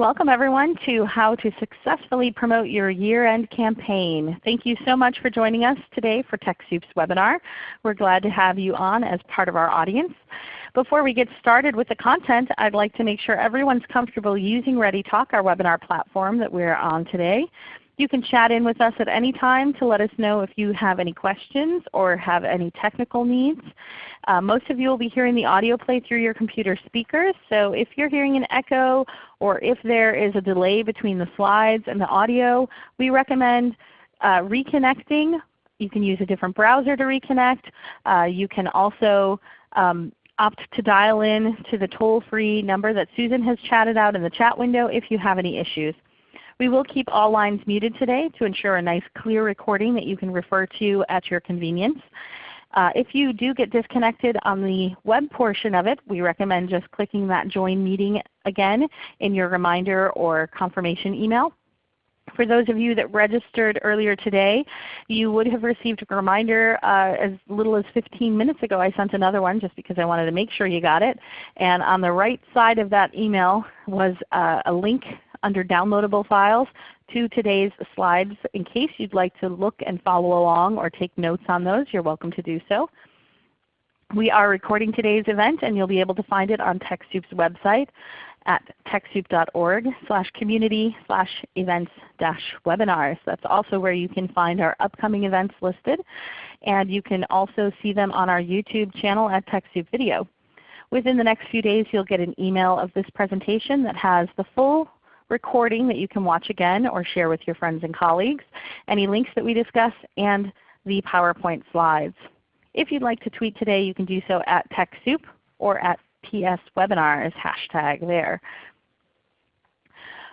Welcome everyone to How to Successfully Promote Your Year-End Campaign. Thank you so much for joining us today for TechSoup's webinar. We're glad to have you on as part of our audience. Before we get started with the content, I'd like to make sure everyone's comfortable using ReadyTalk, our webinar platform that we're on today. You can chat in with us at any time to let us know if you have any questions or have any technical needs. Uh, most of you will be hearing the audio play through your computer speakers. So if you're hearing an echo or if there is a delay between the slides and the audio, we recommend uh, reconnecting. You can use a different browser to reconnect. Uh, you can also um, opt to dial in to the toll-free number that Susan has chatted out in the chat window if you have any issues. We will keep all lines muted today to ensure a nice clear recording that you can refer to at your convenience. Uh, if you do get disconnected on the web portion of it, we recommend just clicking that Join Meeting again in your reminder or confirmation email. For those of you that registered earlier today, you would have received a reminder uh, as little as 15 minutes ago. I sent another one just because I wanted to make sure you got it. And on the right side of that email was uh, a link under downloadable files to today's slides. In case you'd like to look and follow along or take notes on those, you're welcome to do so. We are recording today's event and you'll be able to find it on TechSoup's website at TechSoup.org slash community slash events dash webinars. That's also where you can find our upcoming events listed. And you can also see them on our YouTube channel at TechSoup Video. Within the next few days you'll get an email of this presentation that has the full recording that you can watch again or share with your friends and colleagues, any links that we discuss, and the PowerPoint slides. If you'd like to tweet today, you can do so at TechSoup or at TSWebinars hashtag there.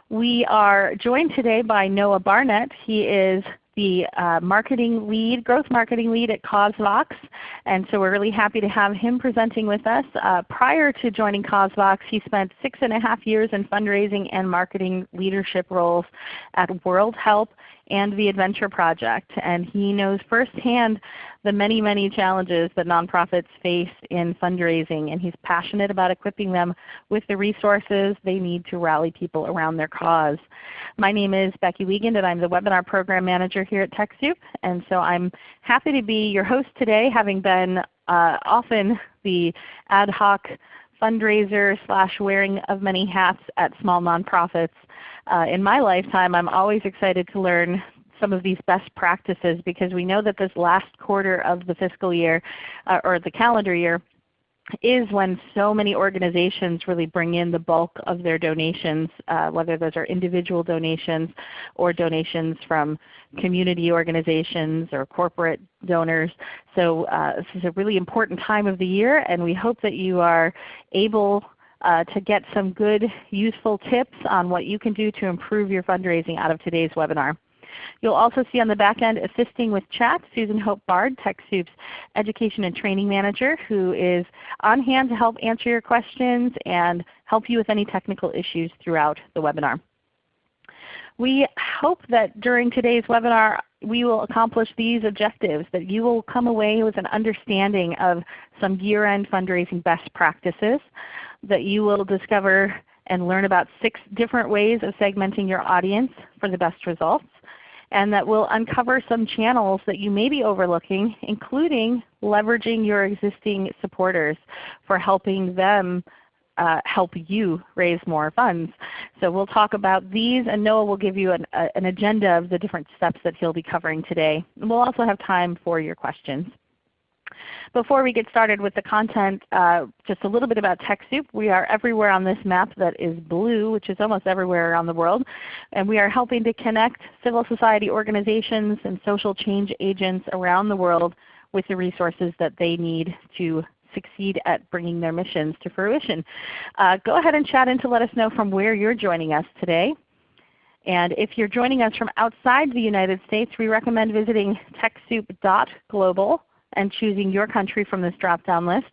We are joined today by Noah Barnett. He is the uh, marketing lead, growth marketing lead at CauseVox. And so we're really happy to have him presenting with us. Uh, prior to joining CauseVox, he spent six and a half years in fundraising and marketing leadership roles at World Help and the Adventure Project. And he knows firsthand the many, many challenges that nonprofits face in fundraising. And he's passionate about equipping them with the resources they need to rally people around their cause. My name is Becky Wiegand and I'm the Webinar Program Manager here at TechSoup. And so I'm happy to be your host today having been uh, often the ad hoc fundraiser slash wearing of many hats at small nonprofits uh, in my lifetime, I'm always excited to learn some of these best practices because we know that this last quarter of the fiscal year uh, or the calendar year is when so many organizations really bring in the bulk of their donations, uh, whether those are individual donations or donations from community organizations or corporate donors. So uh, this is a really important time of the year and we hope that you are able uh, to get some good useful tips on what you can do to improve your fundraising out of today's webinar. You'll also see on the back end assisting with chat Susan Hope Bard, TechSoup's Education and Training Manager who is on hand to help answer your questions and help you with any technical issues throughout the webinar. We hope that during today's webinar we will accomplish these objectives, that you will come away with an understanding of some year-end fundraising best practices, that you will discover and learn about six different ways of segmenting your audience for the best results, and that will uncover some channels that you may be overlooking, including leveraging your existing supporters for helping them uh, help you raise more funds. So we'll talk about these and Noah will give you an, a, an agenda of the different steps that he'll be covering today. And we'll also have time for your questions. Before we get started with the content, uh, just a little bit about TechSoup. We are everywhere on this map that is blue, which is almost everywhere around the world. And we are helping to connect civil society organizations and social change agents around the world with the resources that they need to succeed at bringing their missions to fruition. Uh, go ahead and chat in to let us know from where you're joining us today. And if you're joining us from outside the United States, we recommend visiting TechSoup.global and choosing your country from this drop-down list.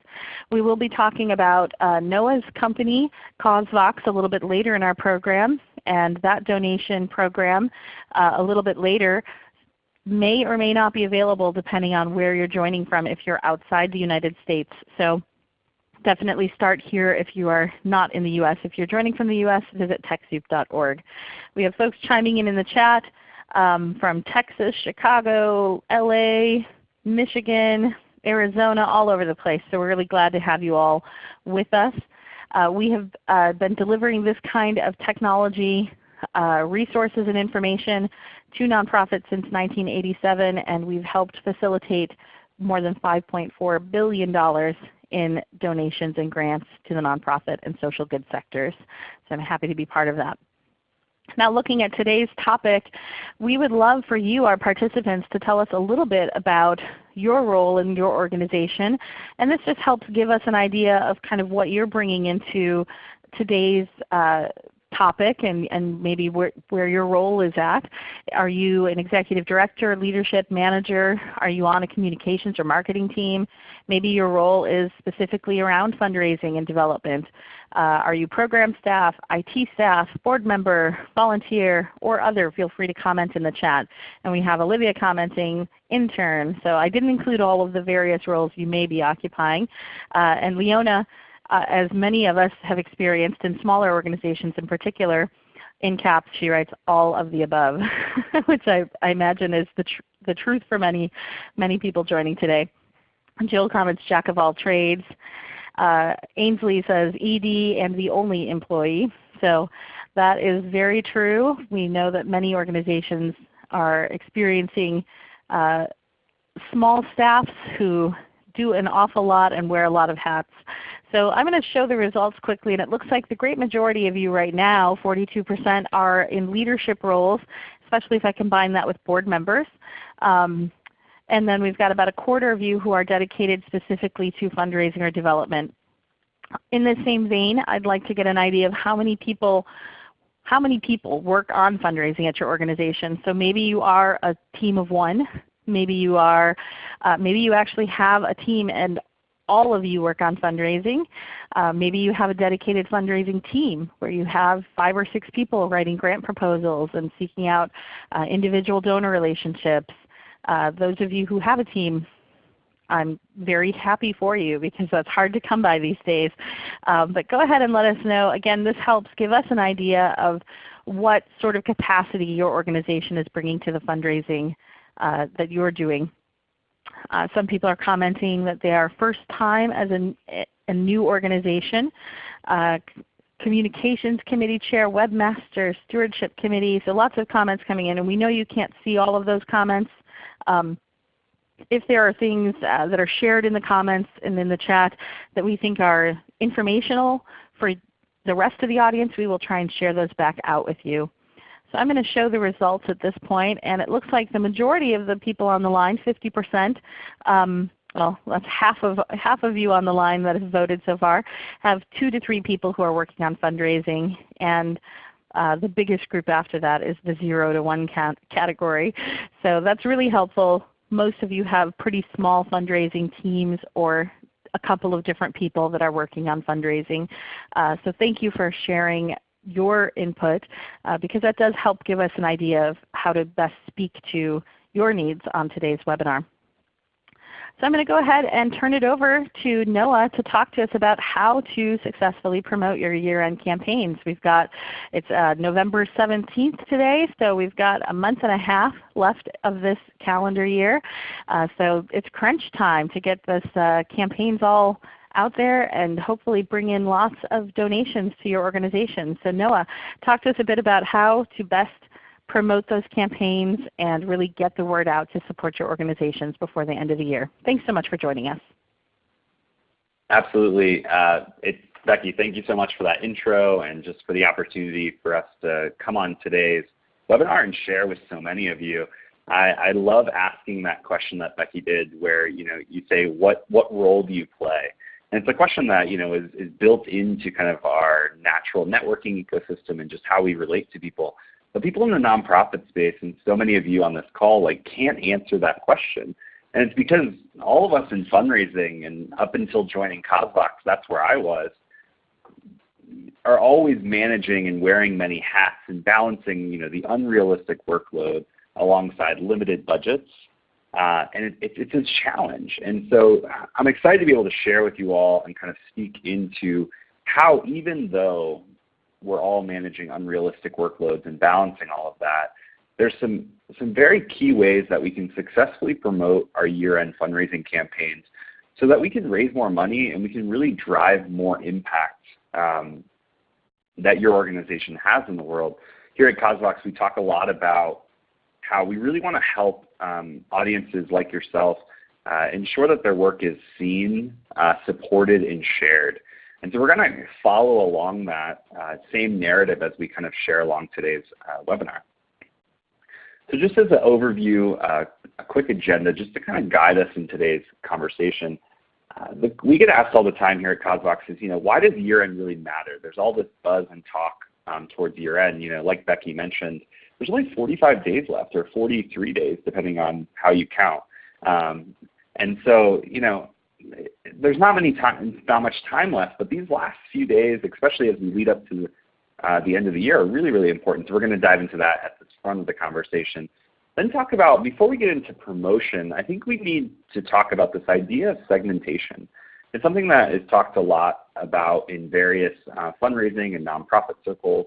We will be talking about uh, Noah's company, CauseVox, a little bit later in our program, and that donation program uh, a little bit later may or may not be available depending on where you're joining from if you're outside the United States. So definitely start here if you are not in the U.S. If you're joining from the U.S., visit TechSoup.org. We have folks chiming in in the chat um, from Texas, Chicago, LA, Michigan, Arizona, all over the place. So we're really glad to have you all with us. Uh, we have uh, been delivering this kind of technology uh, resources and information to nonprofits since 1987, and we've helped facilitate more than $5.4 billion in donations and grants to the nonprofit and social good sectors. So I'm happy to be part of that. Now looking at today's topic, we would love for you, our participants, to tell us a little bit about your role in your organization. And this just helps give us an idea of kind of what you're bringing into today's uh, topic and, and maybe where, where your role is at. Are you an executive director, leadership manager? Are you on a communications or marketing team? Maybe your role is specifically around fundraising and development. Uh, are you program staff, IT staff, board member, volunteer, or other? Feel free to comment in the chat. And we have Olivia commenting, intern. So I didn't include all of the various roles you may be occupying. Uh, and Leona uh, as many of us have experienced in smaller organizations in particular, in caps she writes all of the above, which I, I, imagine is the, tr the truth for many, many people joining today. Jill comments Jack of all trades. Uh, Ainsley says ED and the only employee. So that is very true. We know that many organizations are experiencing uh, small staffs who do an awful lot and wear a lot of hats. So I'm going to show the results quickly, and it looks like the great majority of you right now, 42%, are in leadership roles, especially if I combine that with board members. Um, and then we've got about a quarter of you who are dedicated specifically to fundraising or development. In the same vein, I'd like to get an idea of how many people how many people work on fundraising at your organization. So maybe you are a team of one. Maybe you are, uh, maybe you actually have a team and all of you work on fundraising. Uh, maybe you have a dedicated fundraising team where you have five or six people writing grant proposals and seeking out uh, individual donor relationships. Uh, those of you who have a team, I'm very happy for you because that's hard to come by these days. Um, but go ahead and let us know. Again, this helps give us an idea of what sort of capacity your organization is bringing to the fundraising uh, that you're doing. Uh, some people are commenting that they are first time as a, a new organization. Uh, communications committee chair, webmaster, stewardship committee. So lots of comments coming in and we know you can't see all of those comments. Um, if there are things uh, that are shared in the comments and in the chat that we think are informational for the rest of the audience, we will try and share those back out with you. So I'm going to show the results at this point, and it looks like the majority of the people on the line, 50%, um, well, that's half of half of you on the line that have voted so far, have two to three people who are working on fundraising, and uh, the biggest group after that is the zero to one cat category. So that's really helpful. Most of you have pretty small fundraising teams or a couple of different people that are working on fundraising. Uh, so thank you for sharing your input uh, because that does help give us an idea of how to best speak to your needs on today's webinar. So I'm going to go ahead and turn it over to Noah to talk to us about how to successfully promote your year-end campaigns. We've got, it's uh, November 17th today, so we've got a month and a half left of this calendar year. Uh, so it's crunch time to get this uh, campaigns all out there and hopefully bring in lots of donations to your organization. So Noah, talk to us a bit about how to best promote those campaigns and really get the word out to support your organizations before the end of the year. Thanks so much for joining us. Absolutely. Uh, Becky, thank you so much for that intro and just for the opportunity for us to come on today's webinar and share with so many of you. I, I love asking that question that Becky did where you, know, you say, what, what role do you play? And it's a question that you know is, is built into kind of our natural networking ecosystem and just how we relate to people. But people in the nonprofit space, and so many of you on this call, like can't answer that question. And it's because all of us in fundraising and up until joining CauseVox, that's where I was, are always managing and wearing many hats and balancing you know, the unrealistic workload alongside limited budgets Uh, and it, it, it's a challenge. And so I'm excited to be able to share with you all and kind of speak into how even though we're all managing unrealistic workloads and balancing all of that, there's some, some very key ways that we can successfully promote our year-end fundraising campaigns so that we can raise more money and we can really drive more impact um, that your organization has in the world. Here at CauseVox, we talk a lot about how we really want to help um, audiences like yourself uh, ensure that their work is seen, uh, supported, and shared. And so we're going to follow along that uh, same narrative as we kind of share along today's uh, webinar. So just as an overview, uh, a quick agenda just to kind of guide us in today's conversation. Uh, the, we get asked all the time here at CauseVox is, you know, why does year-end really matter? There's all this buzz and talk um, towards year-end. You know, like Becky mentioned, there's only 45 days left or 43 days depending on how you count. Um, and so, you know, there's not many time, not much time left, but these last few days, especially as we lead up to uh, the end of the year, are really, really important. So we're going to dive into that at the front of the conversation. Then talk about, before we get into promotion, I think we need to talk about this idea of segmentation. It's something that is talked a lot about in various uh, fundraising and nonprofit circles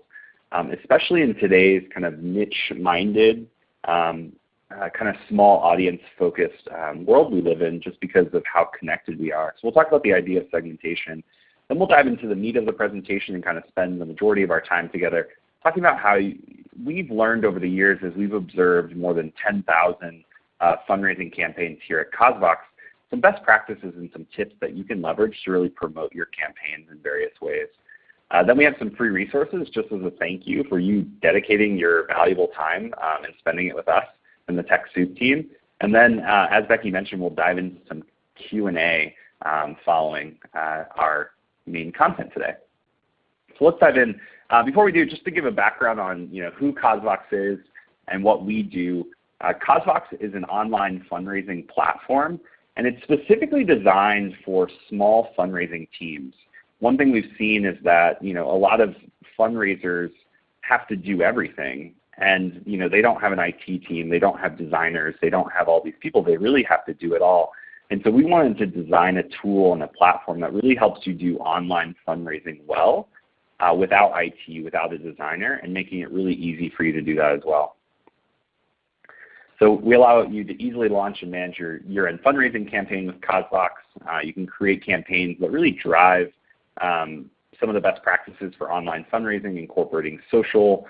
especially in today's kind of niche-minded, um, uh, kind of small audience-focused um, world we live in just because of how connected we are. So we'll talk about the idea of segmentation. Then we'll dive into the meat of the presentation and kind of spend the majority of our time together talking about how we've learned over the years as we've observed more than 10,000 uh, fundraising campaigns here at CauseVox, some best practices and some tips that you can leverage to really promote your campaigns in various ways. Uh, then we have some free resources just as a thank you for you dedicating your valuable time um, and spending it with us and the TechSoup team. And then uh, as Becky mentioned, we'll dive into some Q&A um, following uh, our main content today. So let's dive in. Uh, before we do, just to give a background on you know, who CauseVox is and what we do, uh, CauseVox is an online fundraising platform and it's specifically designed for small fundraising teams one thing we've seen is that you know a lot of fundraisers have to do everything and you know they don't have an IT team, they don't have designers, they don't have all these people. They really have to do it all. And so we wanted to design a tool and a platform that really helps you do online fundraising well uh, without IT, without a designer, and making it really easy for you to do that as well. So we allow you to easily launch and manage your year-end fundraising campaign with CauseVox. Uh, you can create campaigns that really drive um, some of the best practices for online fundraising, incorporating social,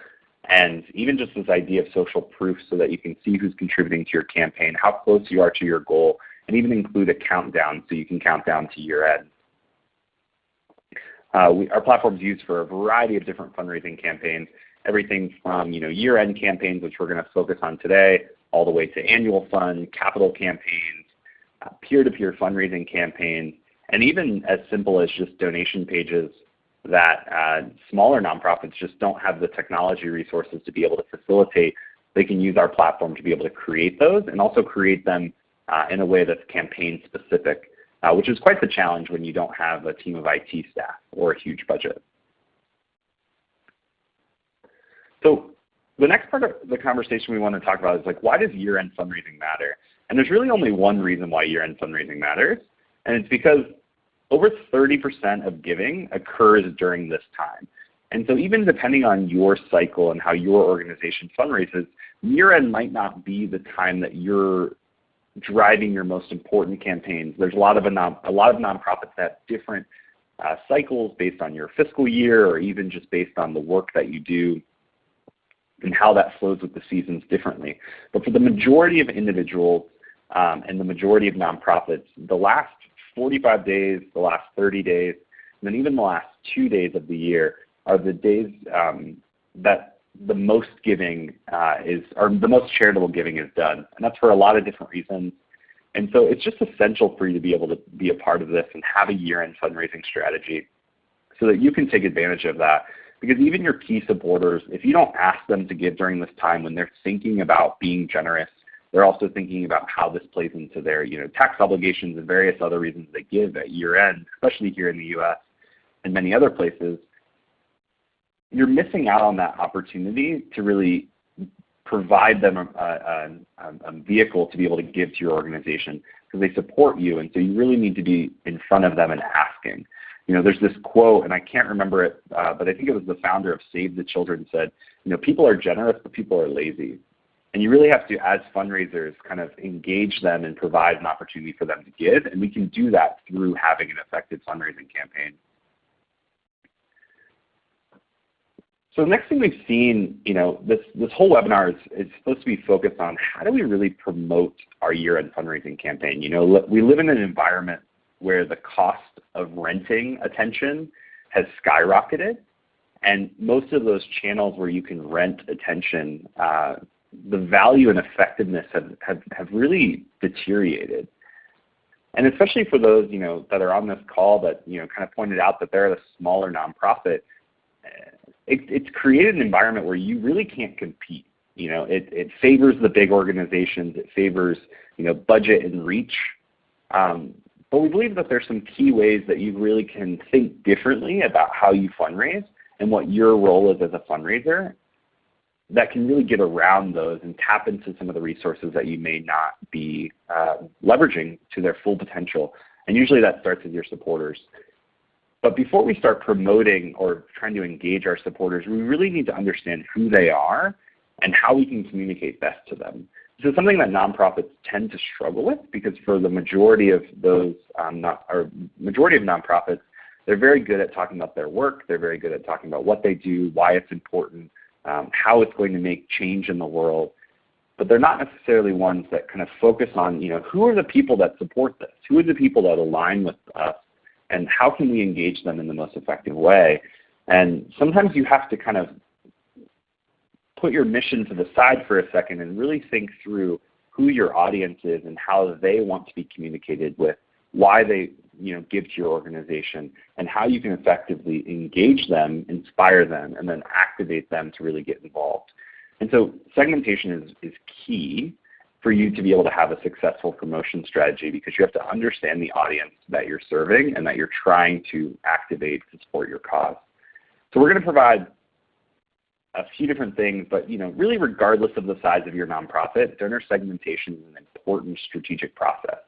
and even just this idea of social proof so that you can see who's contributing to your campaign, how close you are to your goal, and even include a countdown so you can count down to year end. Uh, we, our platform is used for a variety of different fundraising campaigns, everything from you know, year-end campaigns, which we're going to focus on today, all the way to annual fund, capital campaigns, uh, peer-to-peer -peer fundraising campaigns, and even as simple as just donation pages that uh, smaller nonprofits just don't have the technology resources to be able to facilitate. They can use our platform to be able to create those and also create them uh, in a way that's campaign specific, uh, which is quite the challenge when you don't have a team of IT staff or a huge budget. So the next part of the conversation we want to talk about is like, why does year-end fundraising matter? And there's really only one reason why year-end fundraising matters, and it's because over 30% of giving occurs during this time. And so even depending on your cycle and how your organization fundraises, year-end might not be the time that you're driving your most important campaigns. There's a lot of, a, non, a lot of nonprofits that have different uh, cycles based on your fiscal year or even just based on the work that you do and how that flows with the seasons differently. But for the majority of individuals um, and the majority of nonprofits, the last 45 days, the last 30 days, and then even the last two days of the year are the days um, that the most giving uh, is, or the most charitable giving is done. And that's for a lot of different reasons. And so it's just essential for you to be able to be a part of this and have a year-end fundraising strategy so that you can take advantage of that. Because even your key supporters, if you don't ask them to give during this time when they're thinking about being generous they're also thinking about how this plays into their you know, tax obligations and various other reasons they give at year end, especially here in the US and many other places. You're missing out on that opportunity to really provide them a, a, a, vehicle to be able to give to your organization because they support you, and so you really need to be in front of them and asking. You know, there's this quote, and I can't remember it, uh, but I think it was the founder of Save the Children said, you know, people are generous, but people are lazy. And you really have to, as fundraisers, kind of engage them and provide an opportunity for them to give, and we can do that through having an effective fundraising campaign. So the next thing we've seen, you know, this, this whole webinar is, is supposed to be focused on how do we really promote our year-end fundraising campaign. You know, we live in an environment where the cost of renting attention has skyrocketed. And most of those channels where you can rent attention, uh, the value and effectiveness have, have, have really deteriorated. And especially for those you know, that are on this call that you know, kind of pointed out that they're a smaller nonprofit, it, it's created an environment where you really can't compete. You know, it, it favors the big organizations. It favors you know, budget and reach. Um, but we believe that there's some key ways that you really can think differently about how you fundraise and what your role is as a fundraiser that can really get around those and tap into some of the resources that you may not be uh, leveraging to their full potential. And usually that starts with your supporters. But before we start promoting or trying to engage our supporters, we really need to understand who they are and how we can communicate best to them. This is something that nonprofits tend to struggle with because for the majority of those, um, not, or majority of nonprofits, they're very good at talking about their work. They're very good at talking about what they do, why it's important, um, how it's going to make change in the world. But they're not necessarily ones that kind of focus on, you know, who are the people that support this? Who are the people that align with us? and how can we engage them in the most effective way? And sometimes you have to kind of put your mission to the side for a second and really think through who your audience is and how they want to be communicated with, why they you know, give to your organization, and how you can effectively engage them, inspire them, and then activate them to really get involved. And so segmentation is, is key for you to be able to have a successful promotion strategy because you have to understand the audience that you're serving and that you're trying to activate to support your cause. So we're going to provide a few different things, but you know, really regardless of the size of your nonprofit, donor segmentation is an important strategic process.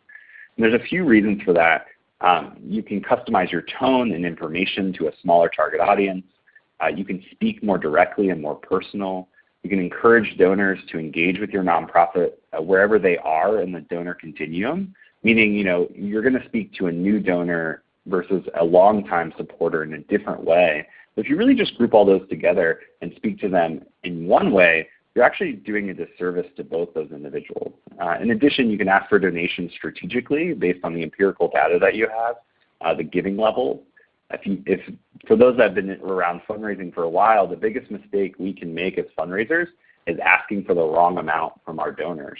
And there's a few reasons for that. Um, you can customize your tone and information to a smaller target audience. Uh, you can speak more directly and more personal. You can encourage donors to engage with your nonprofit uh, wherever they are in the donor continuum, meaning you know, you're going to speak to a new donor versus a longtime supporter in a different way. But if you really just group all those together and speak to them in one way, you're actually doing a disservice to both those individuals. Uh, in addition, you can ask for donations strategically based on the empirical data that you have, uh, the giving level, if, you, if for those that have been around fundraising for a while, the biggest mistake we can make as fundraisers is asking for the wrong amount from our donors.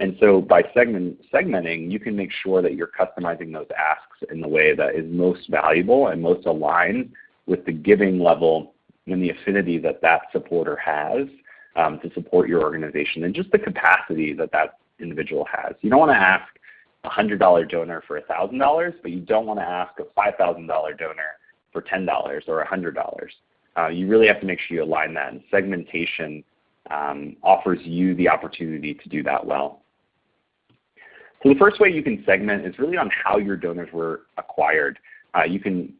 And so by segment, segmenting, you can make sure that you're customizing those asks in the way that is most valuable and most aligned with the giving level and the affinity that that supporter has um, to support your organization and just the capacity that that individual has. You don't want to ask a $100 donor for $1,000, but you don't want to ask a $5,000 donor for $10 or $100. Uh, you really have to make sure you align that, and segmentation um, offers you the opportunity to do that well. So the first way you can segment is really on how your donors were acquired. Uh, you can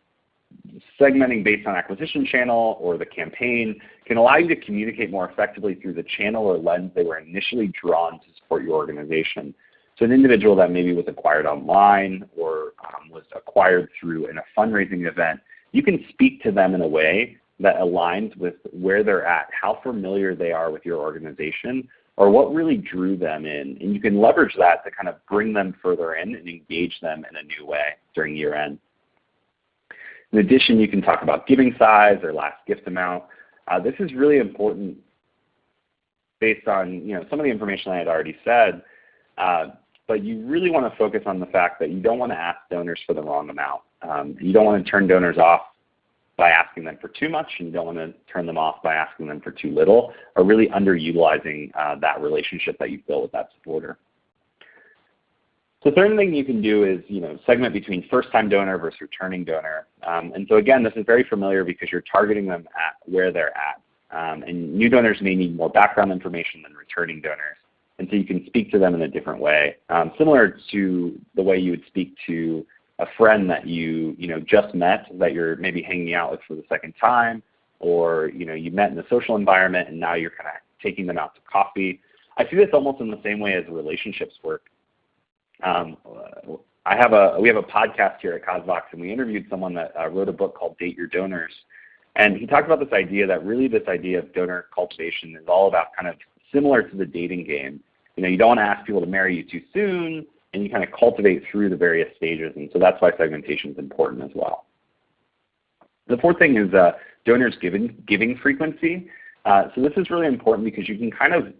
segmenting based on acquisition channel or the campaign can allow you to communicate more effectively through the channel or lens they were initially drawn to support your organization. So an individual that maybe was acquired online or um, was acquired through in a fundraising event, you can speak to them in a way that aligns with where they're at, how familiar they are with your organization, or what really drew them in. And you can leverage that to kind of bring them further in and engage them in a new way during year end. In addition, you can talk about giving size or last gift amount. Uh, this is really important based on you know, some of the information I had already said. Uh, but you really want to focus on the fact that you don't want to ask donors for the wrong amount. Um, you don't want to turn donors off by asking them for too much, and you don't want to turn them off by asking them for too little, or really underutilizing uh, that relationship that you've built with that supporter. The third thing you can do is you know, segment between first-time donor versus returning donor. Um, and so again, this is very familiar because you're targeting them at where they're at. Um, and new donors may need more background information than returning donors. And so you can speak to them in a different way, um, similar to the way you would speak to a friend that you, you know, just met that you're maybe hanging out with for the second time, or you, know, you met in a social environment and now you're kind of taking them out to coffee. I see this almost in the same way as relationships work. Um, I have a, we have a podcast here at CauseVox, and we interviewed someone that uh, wrote a book called Date Your Donors. And he talked about this idea that really this idea of donor cultivation is all about kind of similar to the dating game. You know, you don't want to ask people to marry you too soon, and you kind of cultivate through the various stages. And so that's why segmentation is important as well. The fourth thing is uh, donors giving, giving frequency. Uh, so this is really important because you can kind of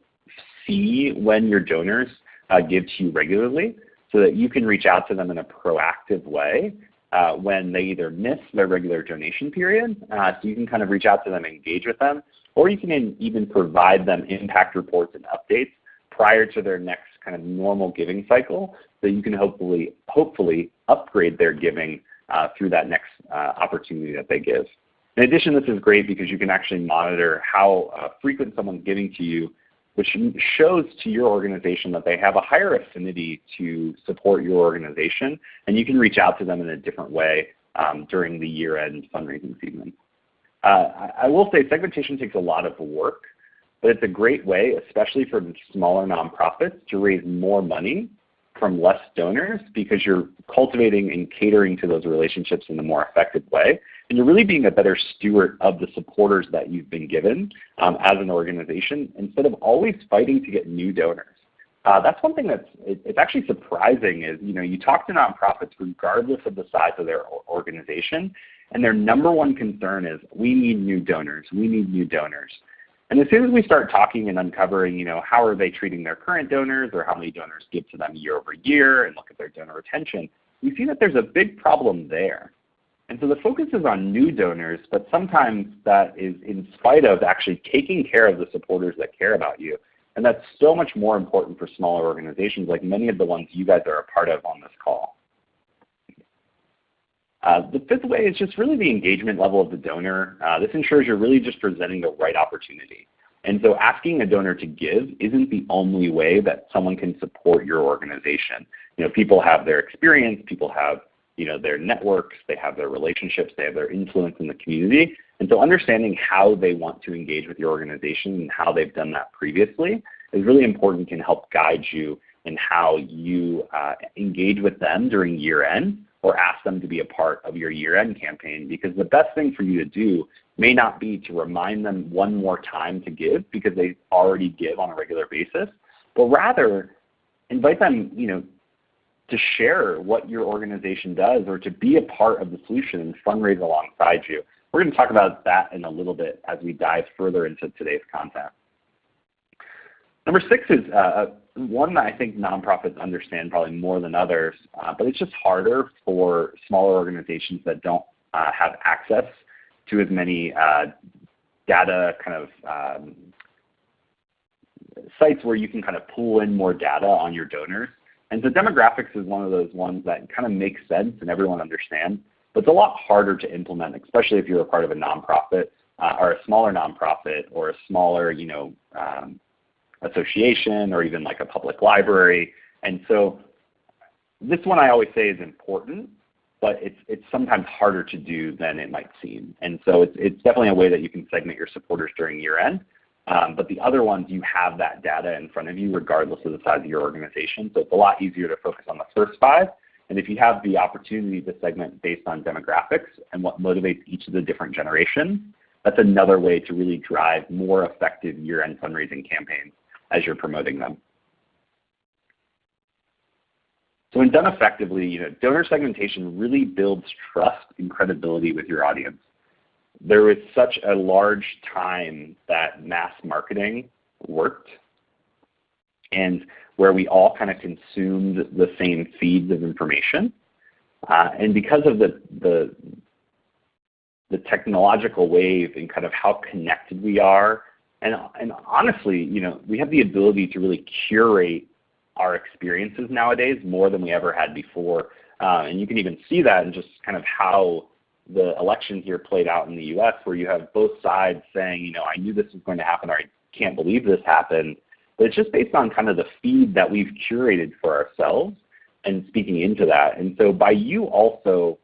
see when your donors uh, give to you regularly so that you can reach out to them in a proactive way uh, when they either miss their regular donation period. Uh, so you can kind of reach out to them, engage with them, or you can even provide them impact reports and updates prior to their next kind of normal giving cycle so you can hopefully, hopefully upgrade their giving uh, through that next uh, opportunity that they give. In addition, this is great because you can actually monitor how uh, frequent someone's giving to you which shows to your organization that they have a higher affinity to support your organization, and you can reach out to them in a different way um, during the year-end fundraising season. Uh, I will say segmentation takes a lot of work, but it's a great way, especially for smaller nonprofits, to raise more money from less donors because you're cultivating and catering to those relationships in a more effective way. And you're really being a better steward of the supporters that you've been given um, as an organization instead of always fighting to get new donors. Uh, that's one thing that's it, it's actually surprising is you know you talk to nonprofits regardless of the size of their organization, and their number one concern is we need new donors, we need new donors. And as soon as we start talking and uncovering, you know, how are they treating their current donors or how many donors give to them year over year and look at their donor retention, we see that there's a big problem there. And so the focus is on new donors, but sometimes that is in spite of actually taking care of the supporters that care about you. And that's so much more important for smaller organizations like many of the ones you guys are a part of on this call. Uh, the fifth way is just really the engagement level of the donor. Uh, this ensures you're really just presenting the right opportunity. And so asking a donor to give isn't the only way that someone can support your organization. You know, people have their experience, people have you know, their networks, they have their relationships, they have their influence in the community. And so understanding how they want to engage with your organization and how they've done that previously is really important can help guide you in how you uh, engage with them during year end or ask them to be a part of your year end campaign because the best thing for you to do may not be to remind them one more time to give because they already give on a regular basis, but rather invite them, you know, to share what your organization does or to be a part of the solution and fundraise alongside you. We're going to talk about that in a little bit as we dive further into today's content. Number six is uh, one that I think nonprofits understand probably more than others, uh, but it's just harder for smaller organizations that don't uh, have access to as many uh, data kind of um, sites where you can kind of pull in more data on your donors. And so demographics is one of those ones that kind of makes sense and everyone understands, but it's a lot harder to implement, especially if you're a part of a nonprofit uh, or a smaller nonprofit or a smaller, you know, um, association or even like a public library. And so this one I always say is important, but it's, it's sometimes harder to do than it might seem. And so it's, it's definitely a way that you can segment your supporters during year end. Um, but the other ones, you have that data in front of you regardless of the size of your organization. So it's a lot easier to focus on the first five. And if you have the opportunity to segment based on demographics and what motivates each of the different generations, that's another way to really drive more effective year-end fundraising campaigns as you're promoting them. So when done effectively, you know, donor segmentation really builds trust and credibility with your audience there was such a large time that mass marketing worked and where we all kind of consumed the same feeds of information. Uh, and because of the, the, the technological wave and kind of how connected we are, and, and honestly, you know, we have the ability to really curate our experiences nowadays more than we ever had before. Uh, and you can even see that in just kind of how the election here played out in the U.S., where you have both sides saying, you know, I knew this was going to happen, or I can't believe this happened. But it's just based on kind of the feed that we've curated for ourselves and speaking into that. And so by you also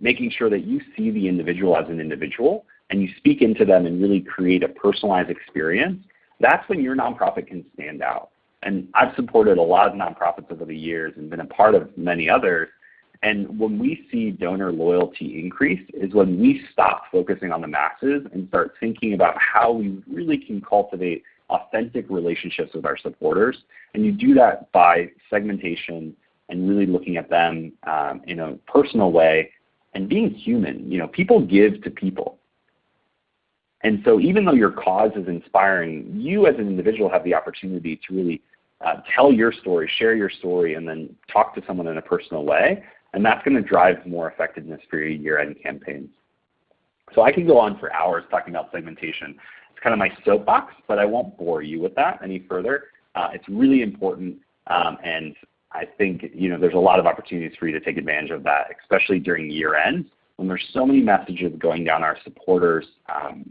making sure that you see the individual as an individual and you speak into them and really create a personalized experience, that's when your nonprofit can stand out. And I've supported a lot of nonprofits over the years and been a part of many others. And when we see donor loyalty increase is when we stop focusing on the masses and start thinking about how we really can cultivate authentic relationships with our supporters. And you do that by segmentation and really looking at them um, in a personal way and being human. You know, people give to people. And so even though your cause is inspiring, you as an individual have the opportunity to really uh, tell your story, share your story, and then talk to someone in a personal way. And that's going to drive more effectiveness for your year-end campaigns. So I can go on for hours talking about segmentation. It's kind of my soapbox, but I won't bore you with that any further. Uh, it's really important, um, and I think you know there's a lot of opportunities for you to take advantage of that, especially during year-end when there's so many messages going down our supporters um,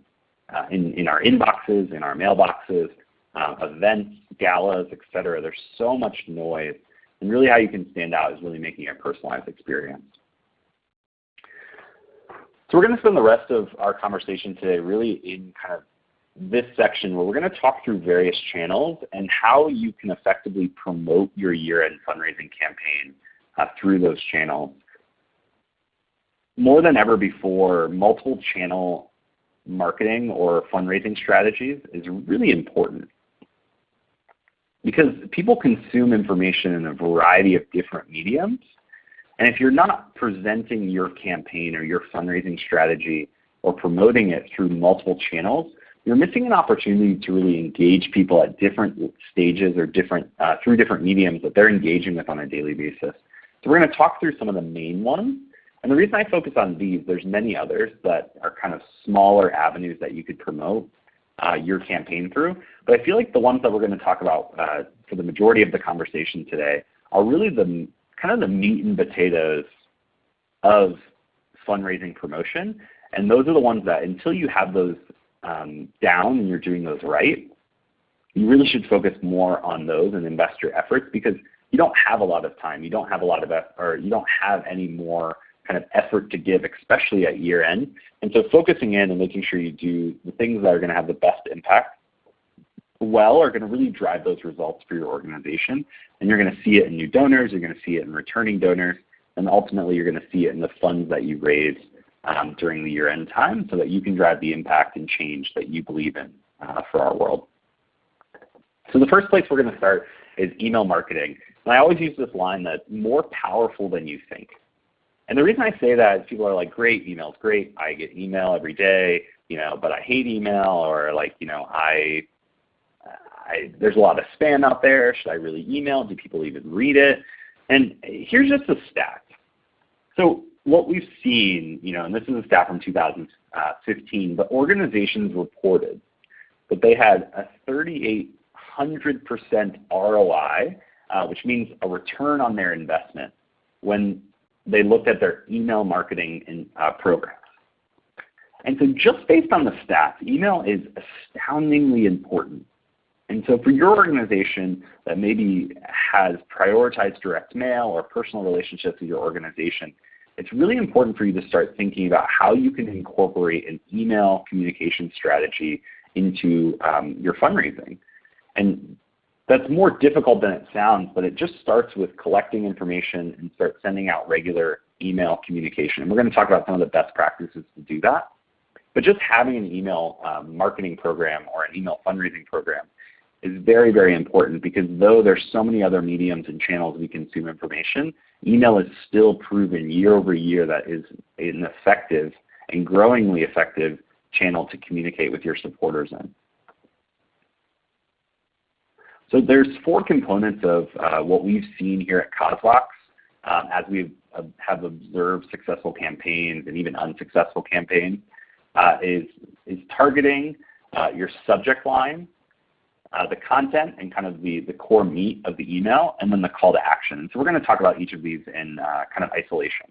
uh, in, in our inboxes, in our mailboxes, uh, events, galas, etc. There's so much noise. And really how you can stand out is really making a personalized experience. So we're going to spend the rest of our conversation today really in kind of this section where we're going to talk through various channels and how you can effectively promote your year-end fundraising campaign uh, through those channels. More than ever before, multiple channel marketing or fundraising strategies is really important because people consume information in a variety of different mediums. And if you're not presenting your campaign or your fundraising strategy or promoting it through multiple channels, you're missing an opportunity to really engage people at different stages or different uh, through different mediums that they're engaging with on a daily basis. So we're going to talk through some of the main ones and the reason I focus on these, there's many others that are kind of smaller avenues that you could promote uh, your campaign through. But I feel like the ones that we're going to talk about uh, for the majority of the conversation today are really the kind of the meat and potatoes of fundraising promotion. And those are the ones that until you have those um, down and you're doing those right, you really should focus more on those and invest your efforts because you don't have a lot of time. You don't have a lot of, or you don't have any more kind of effort to give, especially at year end. And so focusing in and making sure you do the things that are going to have the best impact well are going to really drive those results for your organization. And you're going to see it in new donors, you're going to see it in returning donors, and ultimately you're going to see it in the funds that you raise um, during the year end time so that you can drive the impact and change that you believe in uh, for our world. So the first place we're going to start is email marketing. And I always use this line that more powerful than you think. And the reason I say that is people are like, great, email's great. I get email every day, you know, but I hate email or like, you know, I, I there's a lot of spam out there. Should I really email? Do people even read it? And here's just a stat. So what we've seen, you know, and this is a stat from 2015, but organizations reported that they had a 3,800% ROI, uh, which means a return on their investment when they looked at their email marketing in, uh, programs. And so just based on the stats, email is astoundingly important. And so for your organization that maybe has prioritized direct mail or personal relationships with your organization, it's really important for you to start thinking about how you can incorporate an email communication strategy into um, your fundraising. And that's more difficult than it sounds, but it just starts with collecting information and start sending out regular email communication. And we're going to talk about some of the best practices to do that. But just having an email um, marketing program or an email fundraising program is very, very important because though there's so many other mediums and channels we consume information, email is still proven year over year that is an effective and growingly effective channel to communicate with your supporters in. So there's four components of uh, what we've seen here at CauseVox um, as we have observed successful campaigns and even unsuccessful campaigns uh, is, is targeting uh, your subject line, uh, the content and kind of the, core meat of the email, and then the call to action. So we're going to talk about each of these in uh, kind of isolation.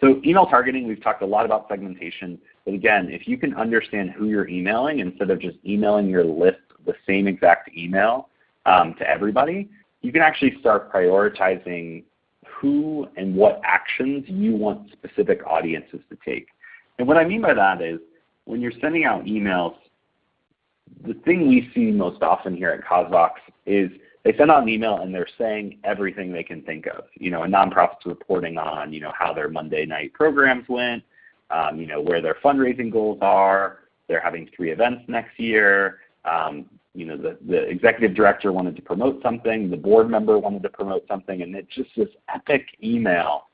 So email targeting, we've talked a lot about segmentation. But again, if you can understand who you're emailing instead of just emailing your list the same exact email um, to everybody, you can actually start prioritizing who and what actions you want specific audiences to take. And what I mean by that is when you're sending out emails, the thing we see most often here at CauseVox is they send out an email and they're saying everything they can think of. You know, a nonprofit's reporting on, you know, how their Monday night programs went, um, you know, where their fundraising goals are. They're having three events next year. Um, you know, the, the executive director wanted to promote something, the board member wanted to promote something, and it's just this epic email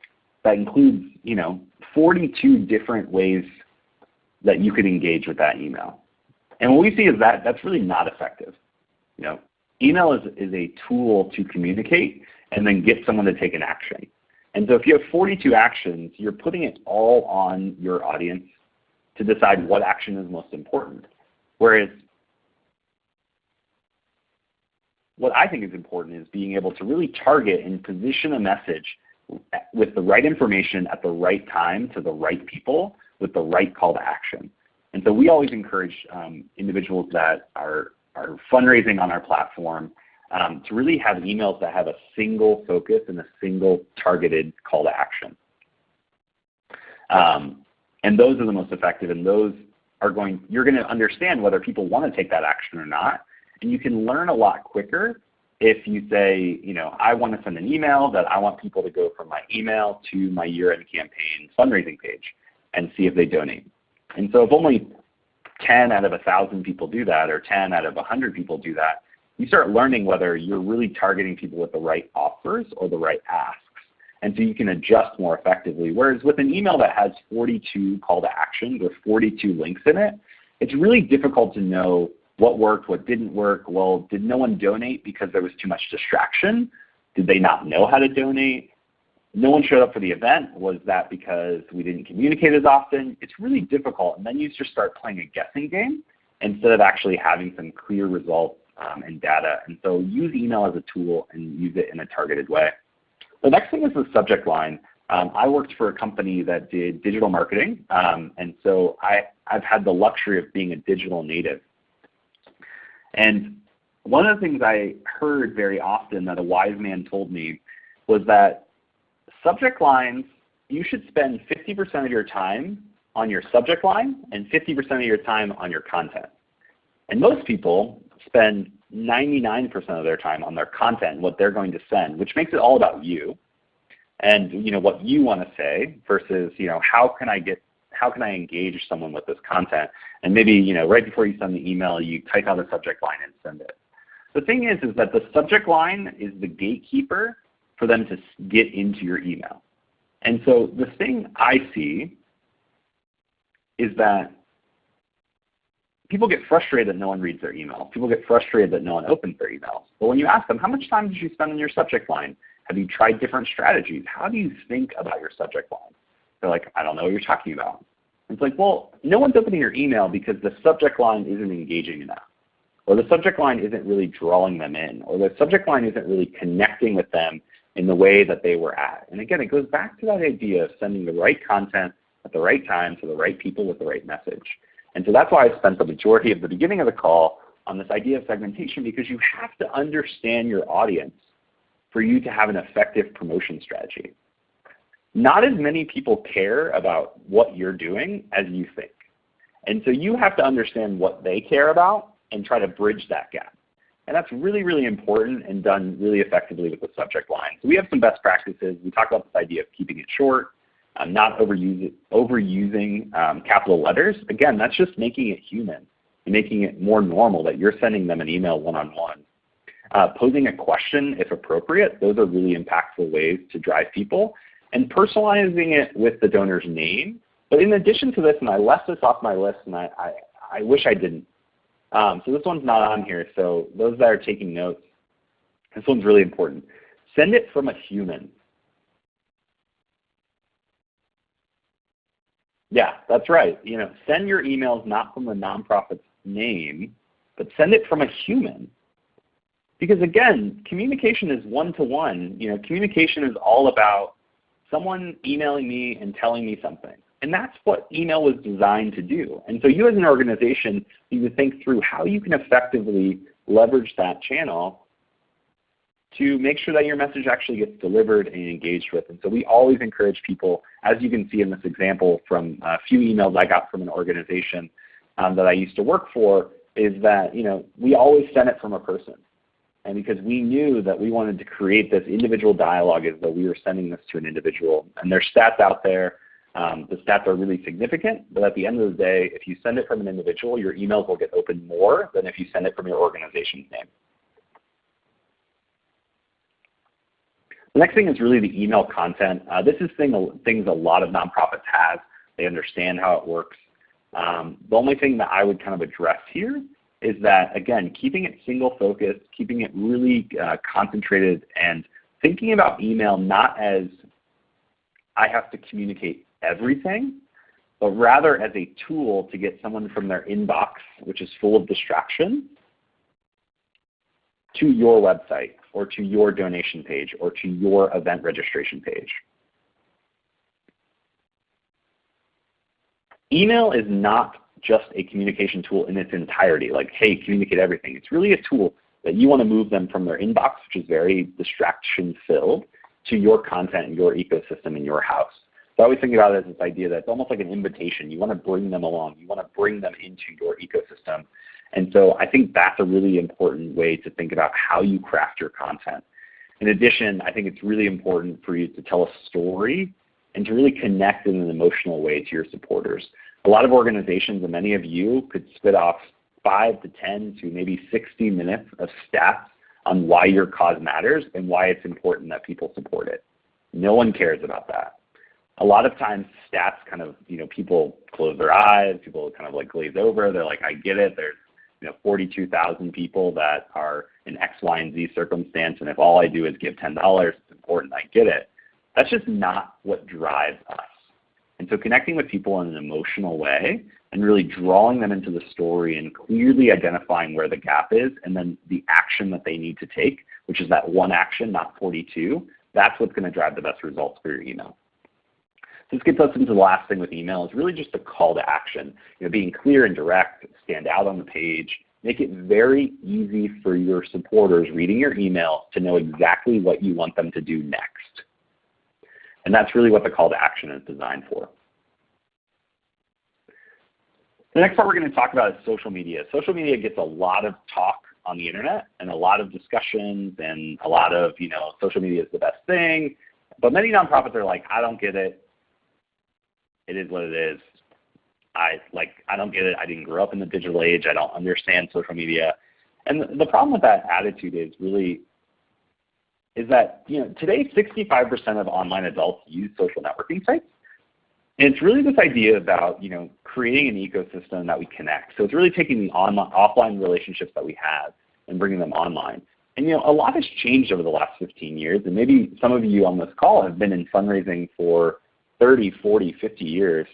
that includes, you know, 42 different ways that you could engage with that email. And what we see is that that's really not effective. You know, email is, is a tool to communicate and then get someone to take an action. And so if you have 42 actions, you're putting it all on your audience to decide what action is most important. Whereas what I think is important is being able to really target and position a message with the right information at the right time to the right people with the right call to action. And so we always encourage um, individuals that are, are fundraising on our platform um, to really have emails that have a single focus and a single targeted call to action. Um, and those are the most effective and those are going, you're going to understand whether people want to take that action or not. And you can learn a lot quicker if you say, you know, I want to send an email that I want people to go from my email to my year-end campaign fundraising page and see if they donate. And so if only 10 out of 1,000 people do that or 10 out of 100 people do that, you start learning whether you're really targeting people with the right offers or the right asks. And so you can adjust more effectively. Whereas with an email that has 42 call to actions or 42 links in it, it's really difficult to know what worked, what didn't work. Well, did no one donate because there was too much distraction? Did they not know how to donate? no one showed up for the event. Was that because we didn't communicate as often? It's really difficult. And then you just start playing a guessing game instead of actually having some clear results um, and data. And so use email as a tool and use it in a targeted way. The next thing is the subject line. Um, I worked for a company that did digital marketing. Um, and so I, I've had the luxury of being a digital native. And one of the things I heard very often that a wise man told me was that subject lines, you should spend 50% of your time on your subject line and 50% of your time on your content. And most people spend 99% of their time on their content, what they're going to send, which makes it all about you and you know what you want to say versus you know how can I get how can I engage someone with this content? And maybe you know right before you send the email, you type out a subject line and send it. The thing is, is that the subject line is the gatekeeper for them to get into your email. And so the thing I see is that people get frustrated that no one reads their email. People get frustrated that no one opens their emails. But when you ask them, how much time did you spend on your subject line? Have you tried different strategies? How do you think about your subject line? They're like, I don't know what you're talking about. It's like, well, no one's opening your email because the subject line isn't engaging enough. Or the subject line isn't really drawing them in. Or the subject line isn't really connecting with them in the way that they were at. And again, it goes back to that idea of sending the right content at the right time to the right people with the right message. And so that's why I spent the majority of the beginning of the call on this idea of segmentation because you have to understand your audience for you to have an effective promotion strategy. Not as many people care about what you're doing as you think. And so you have to understand what they care about and try to bridge that gap. And that's really, really important and done really effectively with the subject line. So we have some best practices. We talk about this idea of keeping it short, um, not overusing um, capital letters. Again, that's just making it human and making it more normal that you're sending them an email one-on-one. -on -one. uh, posing a question if appropriate, those are really impactful ways to drive people. And personalizing it with the donor's name. But in addition to this, and I left this off my list and I, I, I wish I didn't, um, so this one's not on here. So those that are taking notes, this one's really important. Send it from a human. Yeah, that's right. You know, send your emails not from the nonprofit's name, but send it from a human. Because again, communication is one-to-one. -one. You know, communication is all about someone emailing me and telling me something. And that's what email was designed to do. And so you as an organization need to think through how you can effectively leverage that channel to make sure that your message actually gets delivered and engaged with. And so we always encourage people, as you can see in this example from a few emails I got from an organization um, that I used to work for, is that you know we always send it from a person. And because we knew that we wanted to create this individual dialogue as though we were sending this to an individual. And there's stats out there. Um, the stats are really significant, but at the end of the day, if you send it from an individual, your emails will get opened more than if you send it from your organization's name. The next thing is really the email content. Uh, this is thing, things a lot of nonprofits have. They understand how it works. Um, the only thing that I would kind of address here is that, again, keeping it single focused, keeping it really uh, concentrated, and thinking about email not as I have to communicate everything, but rather as a tool to get someone from their inbox, which is full of distraction, to your website or to your donation page or to your event registration page. Email is not just a communication tool in its entirety, like, hey, communicate everything. It's really a tool that you want to move them from their inbox, which is very distraction filled, to your content and your ecosystem in your house. So I always think about it as this idea that it's almost like an invitation. You want to bring them along. You want to bring them into your ecosystem. And so I think that's a really important way to think about how you craft your content. In addition, I think it's really important for you to tell a story and to really connect in an emotional way to your supporters. A lot of organizations and many of you could spit off 5 to 10 to maybe 60 minutes of stats on why your cause matters and why it's important that people support it. No one cares about that. A lot of times stats kind of, you know, people close their eyes, people kind of like glaze over. They're like, I get it. There's you know, 42,000 people that are in X, Y, and Z circumstance, and if all I do is give $10, it's important I get it. That's just not what drives us. And so connecting with people in an emotional way and really drawing them into the story and clearly identifying where the gap is and then the action that they need to take, which is that one action, not 42, that's what's going to drive the best results for your email. This gets us into the last thing with email is really just a call to action. You know, being clear and direct, stand out on the page, make it very easy for your supporters reading your email to know exactly what you want them to do next. And that's really what the call to action is designed for. The next part we're going to talk about is social media. Social media gets a lot of talk on the internet and a lot of discussions and a lot of, you know, social media is the best thing. But many nonprofits are like, I don't get it it is what it is. I like I don't get it. I didn't grow up in the digital age. I don't understand social media. And the, the problem with that attitude is really is that you know today 65% of online adults use social networking sites. And it's really this idea about you know creating an ecosystem that we connect. So it's really taking the online, offline relationships that we have and bringing them online. And you know a lot has changed over the last 15 years, and maybe some of you on this call have been in fundraising for 30, 40, 50 years.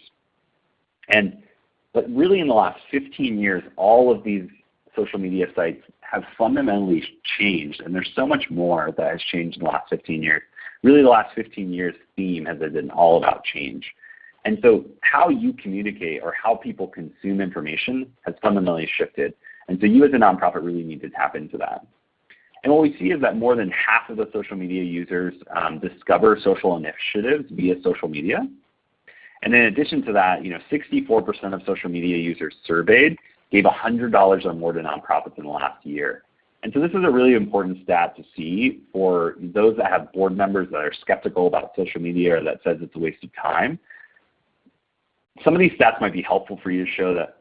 And but really in the last 15 years, all of these social media sites have fundamentally changed, and there's so much more that has changed in the last 15 years. Really the last 15 years theme has been all about change. And so how you communicate or how people consume information has fundamentally shifted. And so you as a nonprofit really need to tap into that. And what we see is that more than half of the social media users um, discover social initiatives via social media. And in addition to that, you know, 64% of social media users surveyed gave $100 or more to nonprofits in the last year. And so this is a really important stat to see for those that have board members that are skeptical about social media or that says it's a waste of time. Some of these stats might be helpful for you to show that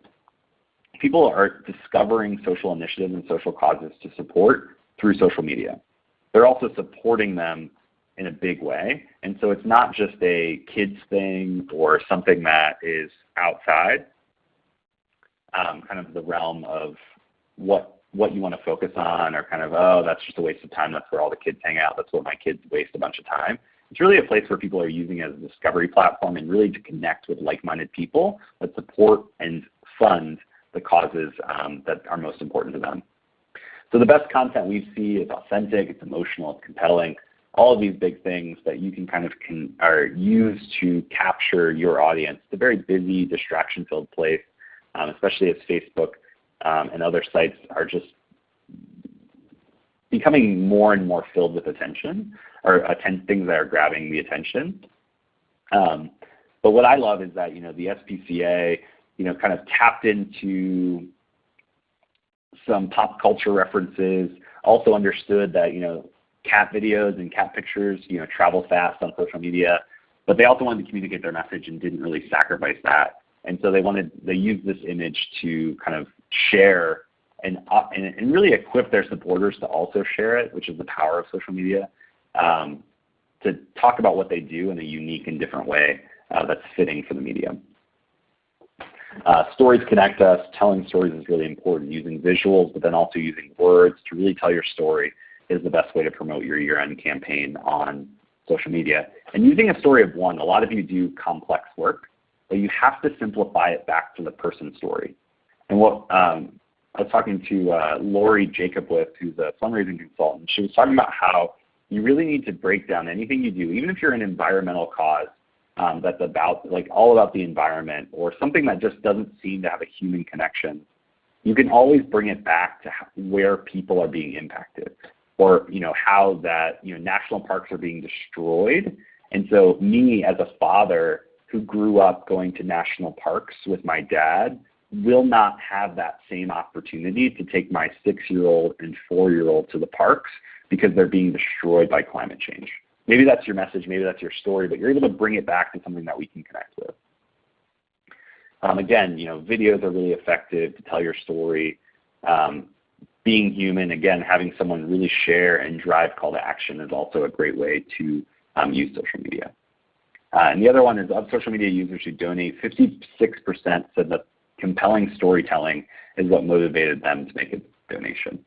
people are discovering social initiatives and social causes to support through social media. They're also supporting them in a big way. And so it's not just a kids thing or something that is outside um, kind of the realm of what what you want to focus on or kind of, oh, that's just a waste of time. That's where all the kids hang out. That's what my kids waste a bunch of time. It's really a place where people are using it as a discovery platform and really to connect with like-minded people that support and fund the causes um, that are most important to them. So the best content we see is authentic, it's emotional, it's compelling. all of these big things that you can kind of can, are used to capture your audience. It's a very busy, distraction-filled place, especially as Facebook um, and other sites are just becoming more and more filled with attention or things that are grabbing the attention. Um, but what I love is that you know the SPCA you know kind of tapped into some pop culture references, also understood that you know cat videos and cat pictures you know travel fast on social media, but they also wanted to communicate their message and didn't really sacrifice that. And so they wanted they used this image to kind of share and, uh, and, and really equip their supporters to also share it, which is the power of social media, um, to talk about what they do in a unique and different way uh, that's fitting for the medium. Uh, stories connect us. Telling stories is really important. Using visuals, but then also using words to really tell your story is the best way to promote your year-end campaign on social media. And using a story of one, a lot of you do complex work, but you have to simplify it back to the person story. And what um, I was talking to uh, Lori Jacobwith, who's a fundraising consultant. She was talking about how you really need to break down anything you do, even if you're an environmental cause um, that's about like all about the environment or something that just doesn't seem to have a human connection. You can always bring it back to where people are being impacted, or you know how that you know national parks are being destroyed. And so me as a father who grew up going to national parks with my dad will not have that same opportunity to take my six-year-old and four-year-old to the parks because they're being destroyed by climate change. Maybe that's your message, maybe that's your story, but you're able to bring it back to something that we can connect with. Um, again, you know, videos are really effective to tell your story. Um, being human, again, having someone really share and drive call to action is also a great way to um, use social media. Uh, and the other one is of social media users who donate, 56% said that compelling storytelling is what motivated them to make a donation.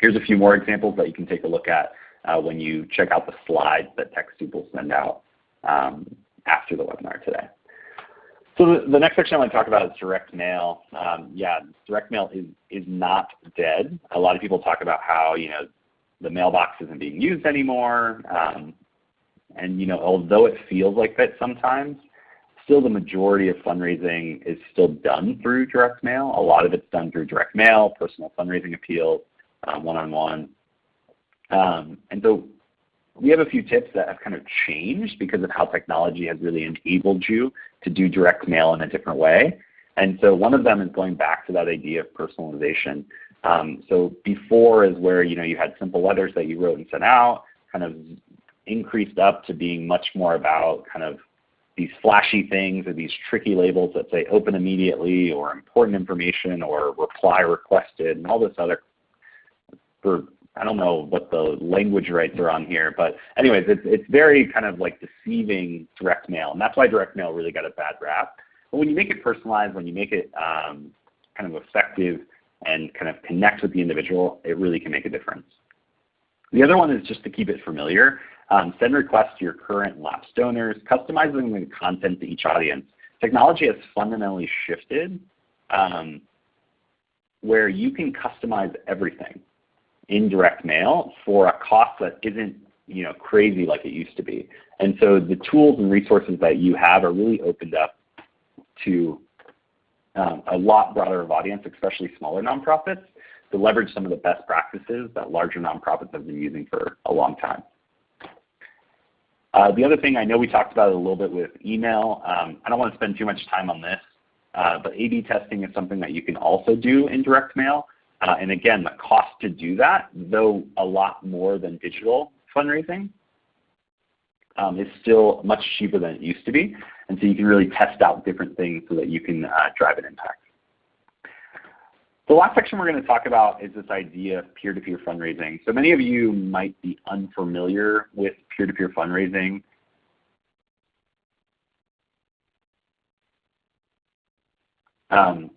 Here's a few more examples that you can take a look at uh, when you check out the slides that TechSoup will send out um, after the webinar today. So the, the, next section I want to talk about is direct mail. Um, yeah, direct mail is, is not dead. A lot of people talk about how you know the mailbox isn't being used anymore. Um, and you know, although it feels like that sometimes, still the majority of fundraising is still done through direct mail. A lot of it's done through direct mail, personal fundraising appeals, um, one-on-one. Um, and so we have a few tips that have kind of changed because of how technology has really enabled you to do direct mail in a different way. And so one of them is going back to that idea of personalization. Um, so before is where you know you had simple letters that you wrote and sent out, kind of increased up to being much more about kind of these flashy things or these tricky labels that say open immediately or important information or reply requested and all this other for I don't know what the language rights are on here, but anyways, it's it's very kind of like deceiving direct mail, and that's why direct mail really got a bad rap. But when you make it personalized, when you make it um, kind of effective and kind of connect with the individual, it really can make a difference. The other one is just to keep it familiar. Um, send requests to your current lapsed donors, customizing the content to each audience. Technology has fundamentally shifted um, where you can customize everything in direct mail for a cost that isn't you know, crazy like it used to be. And so the tools and resources that you have are really opened up to um, a lot broader of audience, especially smaller nonprofits, to leverage some of the best practices that larger nonprofits have been using for a long time. Uh, the other thing I know we talked about it a little bit with email. Um, I don't want to spend too much time on this, uh, but A-B testing is something that you can also do in direct mail. Uh, and again, the cost to do that, though a lot more than digital fundraising, um, is still much cheaper than it used to be. And so you can really test out different things so that you can uh, drive an impact. The last section we're going to talk about is this idea of peer-to-peer -peer fundraising. So many of you might be unfamiliar with peer-to-peer -peer fundraising. Um,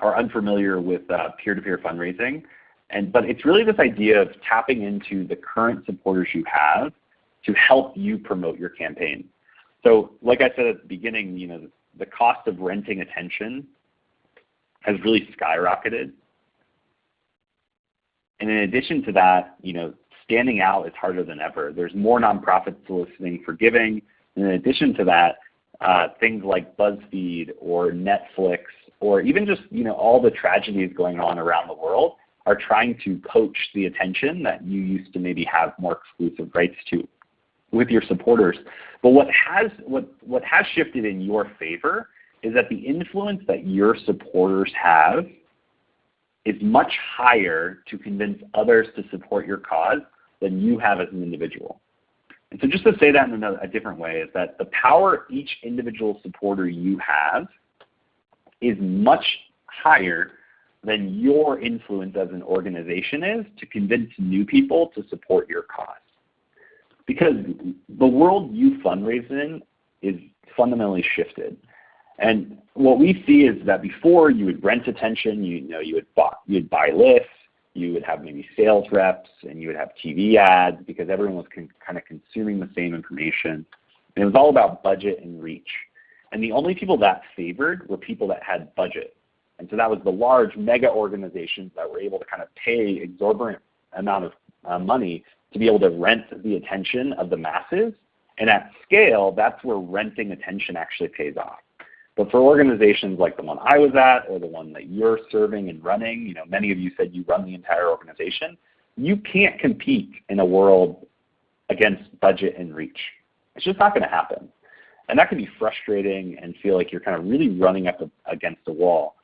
or unfamiliar with uh, peer-to-peer -peer fundraising. And, but it's really this idea of tapping into the current supporters you have to help you promote your campaign. So like I said at the beginning, you know, the cost of renting attention has really skyrocketed. And in addition to that, you know, standing out is harder than ever. There's more nonprofits soliciting for giving. And in addition to that, uh, things like BuzzFeed or Netflix or even just you know all the tragedies going on around the world are trying to poach the attention that you used to maybe have more exclusive rights to with your supporters. But what has what what has shifted in your favor is that the influence that your supporters have is much higher to convince others to support your cause than you have as an individual. And so just to say that in a, a different way is that the power each individual supporter you have is much higher than your influence as an organization is to convince new people to support your cause. Because the world you fundraise in is fundamentally shifted. And what we see is that before you would rent attention, you, know, you would buy, you'd buy lists, you would have maybe sales reps, and you would have TV ads because everyone was kind of consuming the same information. And it was all about budget and reach. And the only people that favored were people that had budget. And so that was the large mega organizations that were able to kind of pay exorbitant amount of uh, money to be able to rent the attention of the masses. And at scale, that's where renting attention actually pays off. But for organizations like the one I was at or the one that you're serving and running, you know, many of you said you run the entire organization, you can't compete in a world against budget and reach. It's just not going to happen. And that can be frustrating and feel like you're kind of really running up against a wall.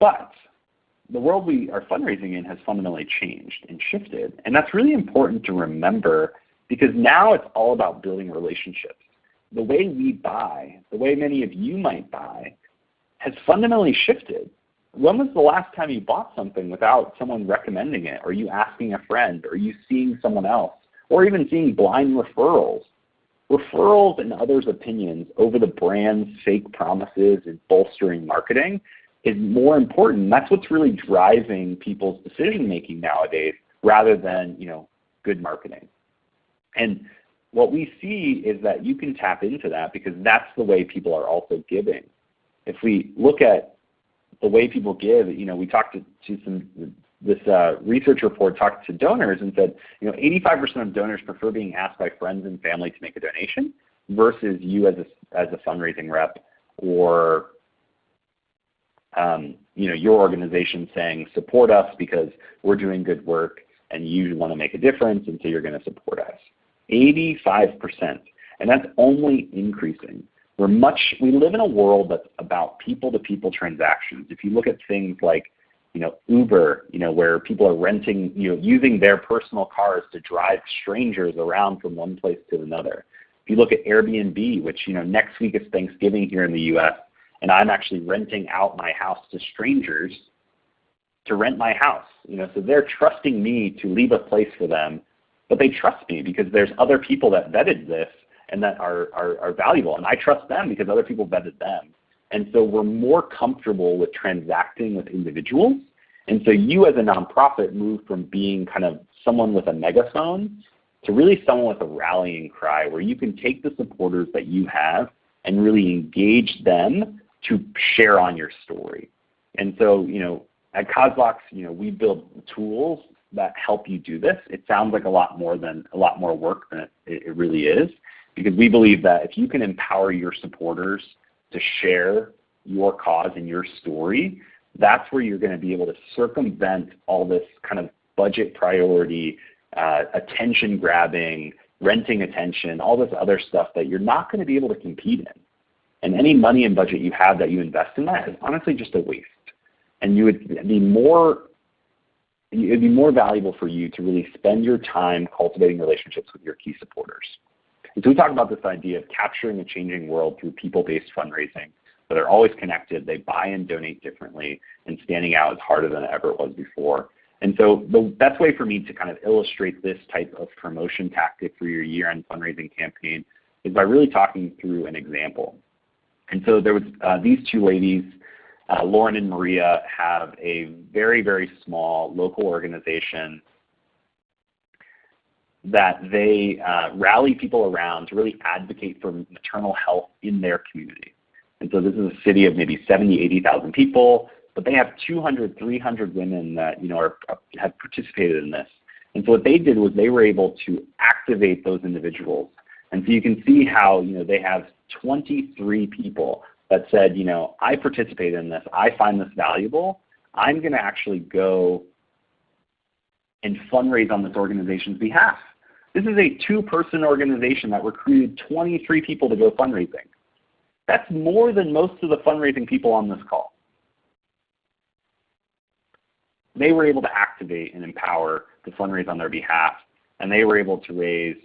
But the world we are fundraising in has fundamentally changed and shifted. And that's really important to remember because now it's all about building relationships the way we buy, the way many of you might buy, has fundamentally shifted. When was the last time you bought something without someone recommending it, or you asking a friend, or you seeing someone else, or even seeing blind referrals? Referrals and others' opinions over the brand's fake promises and bolstering marketing is more important. That's what's really driving people's decision making nowadays rather than you know good marketing. And what we see is that you can tap into that because that's the way people are also giving. If we look at the way people give, you know, we talked to, to some this uh, research report talked to donors and said, you know, 85% of donors prefer being asked by friends and family to make a donation versus you as a, as a fundraising rep or um, you know, your organization saying support us because we're doing good work and you want to make a difference and so you're going to support us. 85%. And that's only increasing. We're much, we live in a world that's about people-to-people -people transactions. If you look at things like you know, Uber, you know, where people are renting, you know, using their personal cars to drive strangers around from one place to another. If you look at Airbnb, which you know, next week is Thanksgiving here in the U.S., and I'm actually renting out my house to strangers to rent my house. You know, so they're trusting me to leave a place for them but they trust me because there's other people that vetted this and that are, are, are valuable. And I trust them because other people vetted them. And so we're more comfortable with transacting with individuals. And so you as a nonprofit move from being kind of someone with a megaphone to really someone with a rallying cry where you can take the supporters that you have and really engage them to share on your story. And so, you know, at CauseVox, you know, we build tools that help you do this. It sounds like a lot more than a lot more work than it, it really is, because we believe that if you can empower your supporters to share your cause and your story, that's where you're going to be able to circumvent all this kind of budget priority, uh, attention grabbing, renting attention, all this other stuff that you're not going to be able to compete in. And any money and budget you have that you invest in that is honestly just a waste. And you would be more it would be more valuable for you to really spend your time cultivating relationships with your key supporters. And so we talk about this idea of capturing a changing world through people-based fundraising, where they're always connected, they buy and donate differently, and standing out is harder than it ever was before. And so the best way for me to kind of illustrate this type of promotion tactic for your year-end fundraising campaign is by really talking through an example. And so there was uh, these two ladies uh, Lauren and Maria have a very, very small local organization that they uh, rally people around to really advocate for maternal health in their community. And so this is a city of maybe 70, 80,000 people, but they have 200, 300 women that you know are, have participated in this. And so what they did was they were able to activate those individuals. And so you can see how you know, they have 23 people that said, you know, I participate in this, I find this valuable, I'm going to actually go and fundraise on this organization's behalf. This is a two-person organization that recruited 23 people to go fundraising. That's more than most of the fundraising people on this call. They were able to activate and empower to fundraise on their behalf, and they were able to raise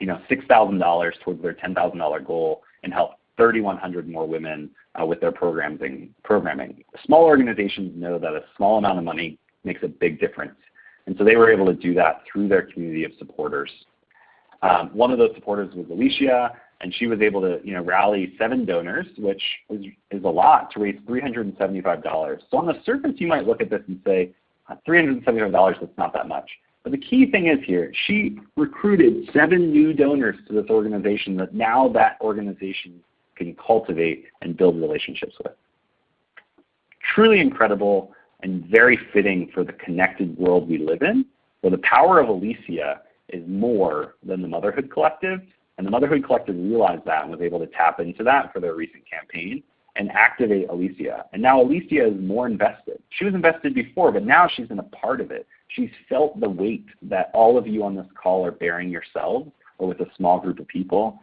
you know, $6,000 towards their $10,000 goal and help 3,100 more women uh, with their programming. programming. Small organizations know that a small amount of money makes a big difference. And so they were able to do that through their community of supporters. Um, one of those supporters was Alicia, and she was able to you know, rally seven donors, which is, is a lot, to raise $375. So on the surface, you might look at this and say, $375, that's not that much. But the key thing is here, she recruited seven new donors to this organization that now that organization can cultivate and build relationships with. Truly incredible and very fitting for the connected world we live in, where the power of Alicia is more than the Motherhood Collective. And the Motherhood Collective realized that and was able to tap into that for their recent campaign and activate Alicia. And now Alicia is more invested. She was invested before, but now she's in a part of it. She's felt the weight that all of you on this call are bearing yourselves or with a small group of people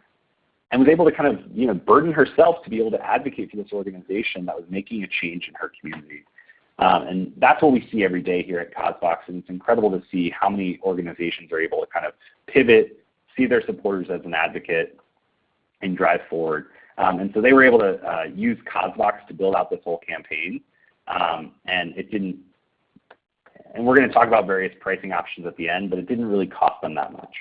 and was able to kind of you know, burden herself to be able to advocate for this organization that was making a change in her community. Um, and that's what we see every day here at CauseVox, and it's incredible to see how many organizations are able to kind of pivot, see their supporters as an advocate, and drive forward. Um, and so they were able to uh, use CauseVox to build out this whole campaign, um, and it didn't. And we're going to talk about various pricing options at the end, but it didn't really cost them that much.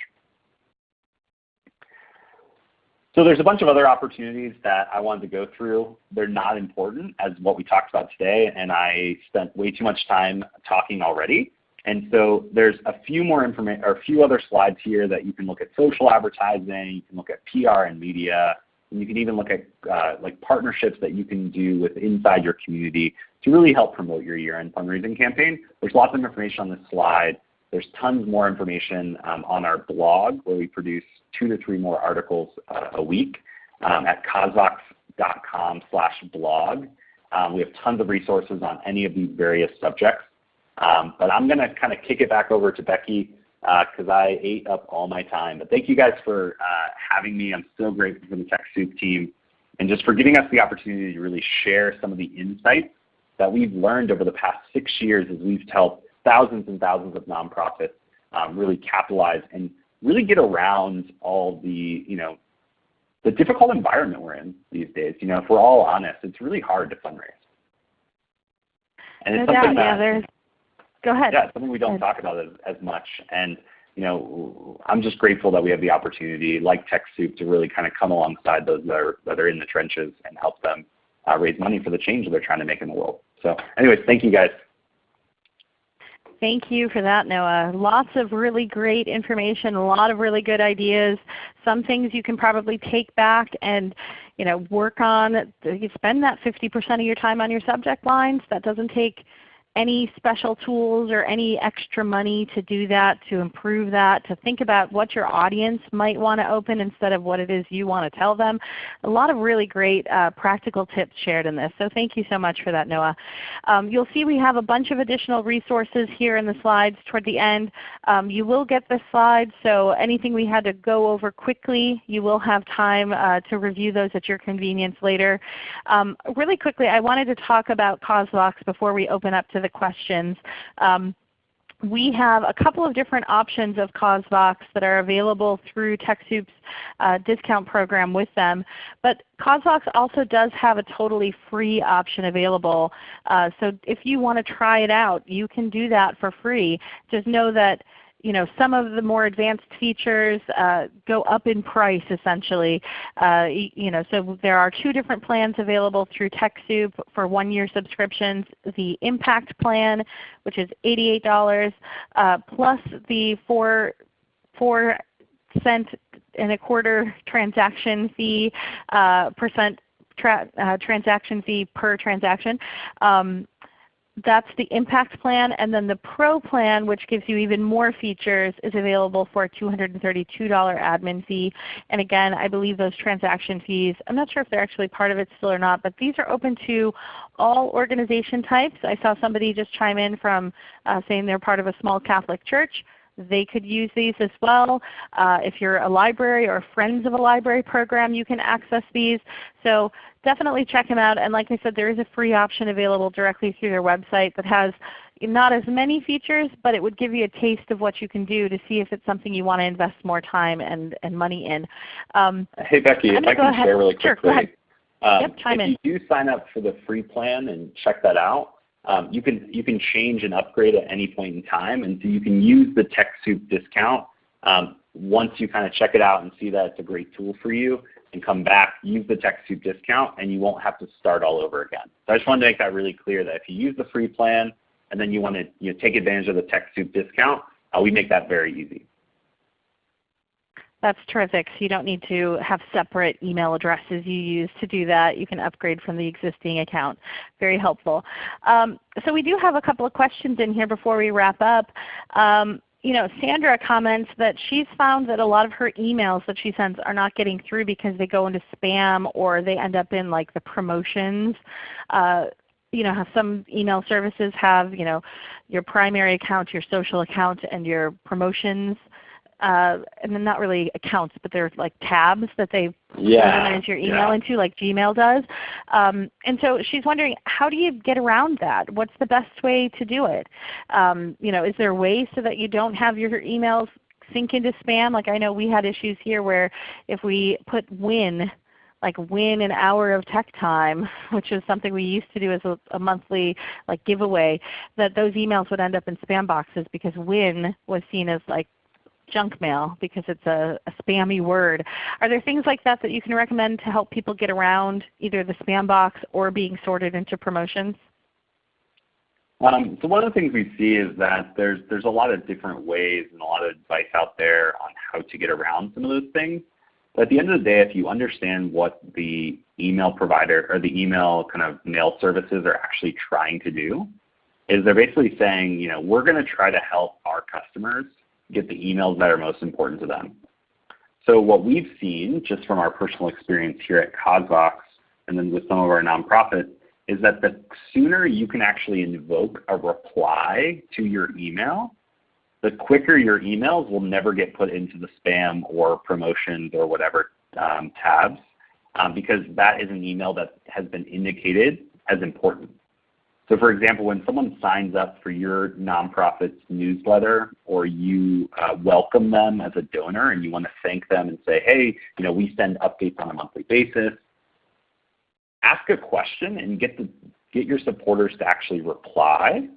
So there's a bunch of other opportunities that I wanted to go through. They're not important as what we talked about today, and I spent way too much time talking already. And so there's a few more information or a few other slides here that you can look at social advertising, you can look at PR and media, and you can even look at uh, like partnerships that you can do with inside your community to really help promote your year-end fundraising campaign. There's lots of information on this slide. There's tons more information um, on our blog where we produce two to three more articles uh, a week um, at causevox.com slash blog. Um, we have tons of resources on any of these various subjects. Um, but I'm going to kind of kick it back over to Becky because uh, I ate up all my time. But thank you guys for uh, having me. I'm so grateful for the TechSoup team and just for giving us the opportunity to really share some of the insights that we've learned over the past six years as we've helped thousands and thousands of nonprofits um, really capitalize and really get around all the, you know, the difficult environment we're in these days. You know, if we're all honest, it's really hard to fundraise. And it's no something doubt, that, yeah, go ahead. Yeah, something we don't talk about as, as much. And you know, I'm just grateful that we have the opportunity, like TechSoup, to really kind of come alongside those that are, that are in the trenches and help them uh, raise money for the change that they're trying to make in the world. So anyways, thank you guys. Thank you for that, Noah. Lots of really great information, a lot of really good ideas. Some things you can probably take back and you know, work on. You spend that 50% of your time on your subject lines. That doesn't take any special tools or any extra money to do that, to improve that, to think about what your audience might want to open instead of what it is you want to tell them. A lot of really great uh, practical tips shared in this. So thank you so much for that, Noah. Um, you'll see we have a bunch of additional resources here in the slides toward the end. Um, you will get the slides, so anything we had to go over quickly, you will have time uh, to review those at your convenience later. Um, really quickly, I wanted to talk about CauseVox before we open up to the questions. Um, we have a couple of different options of CauseVox that are available through TechSoup's uh, discount program with them. But CauseVox also does have a totally free option available. Uh, so if you want to try it out, you can do that for free. Just know that you know, some of the more advanced features uh, go up in price essentially. Uh, you know, so there are two different plans available through TechSoup for one-year subscriptions. The Impact plan, which is $88, uh, plus the 4, four cent and a quarter transaction fee uh, percent tra uh, transaction fee per transaction. Um, that's the Impact plan. And then the Pro plan, which gives you even more features, is available for a $232 admin fee. And again, I believe those transaction fees, I'm not sure if they're actually part of it still or not, but these are open to all organization types. I saw somebody just chime in from uh, saying they're part of a small Catholic church they could use these as well. Uh, if you're a library or friends of a library program, you can access these. So definitely check them out. And like I said, there is a free option available directly through their website that has not as many features, but it would give you a taste of what you can do to see if it's something you want to invest more time and, and money in. Um, hey Becky, if I can ahead. share really quickly. Sure, um, yep, if in. you do sign up for the free plan and check that out, um, you can you can change and upgrade at any point in time, and so you can use the TechSoup discount um, once you kind of check it out and see that it's a great tool for you and come back, use the TechSoup discount, and you won't have to start all over again. So I just wanted to make that really clear that if you use the free plan and then you want to you know, take advantage of the TechSoup discount, uh, we make that very easy. That's terrific. So you don't need to have separate email addresses you use to do that. You can upgrade from the existing account. Very helpful. Um, so we do have a couple of questions in here before we wrap up. Um, you know, Sandra comments that she's found that a lot of her emails that she sends are not getting through because they go into spam or they end up in like the promotions. Uh, you know, some email services have you know your primary account, your social account, and your promotions uh, and then not really accounts, but they're like tabs that they yeah, organize your email yeah. into like Gmail does. Um, and so she's wondering how do you get around that? What's the best way to do it? Um, you know, is there a way so that you don't have your emails sink into spam? Like I know we had issues here where if we put win like win an hour of tech time, which is something we used to do as a, a, monthly like giveaway, that those emails would end up in spam boxes because win was seen as like junk mail because it's a, a, spammy word. Are there things like that that you can recommend to help people get around either the spam box or being sorted into promotions? Um, so one of the things we see is that there's there's a lot of different ways and a lot of advice out there on how to get around some of those things. But at the end of the day, if you understand what the email provider or the email kind of mail services are actually trying to do, is they're basically saying, you know, we're going to try to help our customers get the emails that are most important to them. So what we've seen, just from our personal experience here at CauseVox and then with some of our nonprofits, is that the sooner you can actually invoke a reply to your email, the quicker your emails will never get put into the spam or promotions or whatever um, tabs um, because that is an email that has been indicated as important. So for example, when someone signs up for your nonprofit's newsletter or you uh, welcome them as a donor and you want to thank them and say, hey, you know, we send updates on a monthly basis, ask a question and get, the, get your supporters to actually reply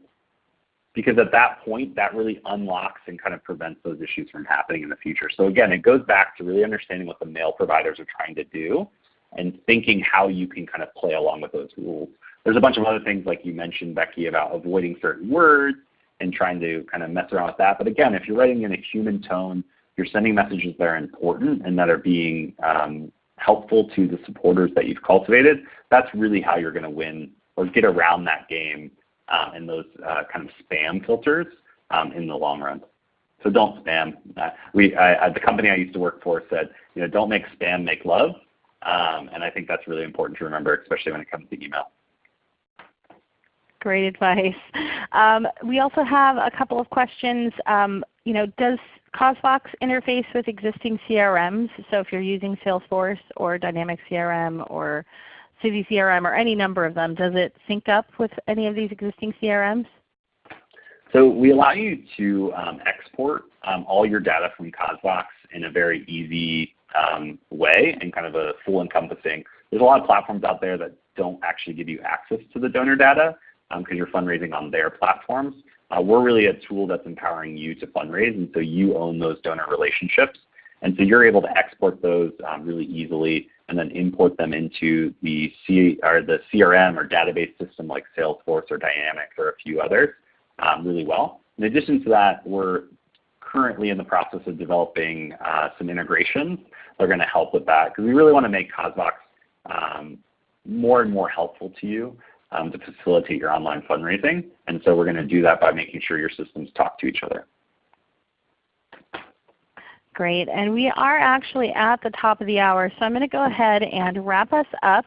because at that point that really unlocks and kind of prevents those issues from happening in the future. So again, it goes back to really understanding what the mail providers are trying to do and thinking how you can kind of play along with those rules. There's a bunch of other things like you mentioned, Becky, about avoiding certain words and trying to kind of mess around with that. But again, if you're writing in a human tone, you're sending messages that are important and that are being um, helpful to the supporters that you've cultivated, that's really how you're going to win or get around that game um, and those uh, kind of spam filters um, in the long run. So don't spam. Uh, we, I, the company I used to work for said, you know, don't make spam, make love. Um, and I think that's really important to remember, especially when it comes to email. Great advice. Um, we also have a couple of questions. Um, you know, does CauseVox interface with existing CRMs? So if you're using Salesforce or Dynamics CRM or Civi CRM or any number of them, does it sync up with any of these existing CRMs? So we allow you to um, export um, all your data from CauseVox in a very easy um, way and kind of a full encompassing. There's a lot of platforms out there that don't actually give you access to the donor data because um, you're fundraising on their platforms. Uh, we're really a tool that's empowering you to fundraise, and so you own those donor relationships. And so you're able to export those um, really easily and then import them into the, C or the CRM or database system like Salesforce or Dynamics or a few others um, really well. In addition to that, we're currently in the process of developing uh, some integrations that are going to help with that because we really want to make CauseVox um, more and more helpful to you um, to facilitate your online fundraising. And so we're going to do that by making sure your systems talk to each other. Great. And we are actually at the top of the hour, so I'm going to go ahead and wrap us up.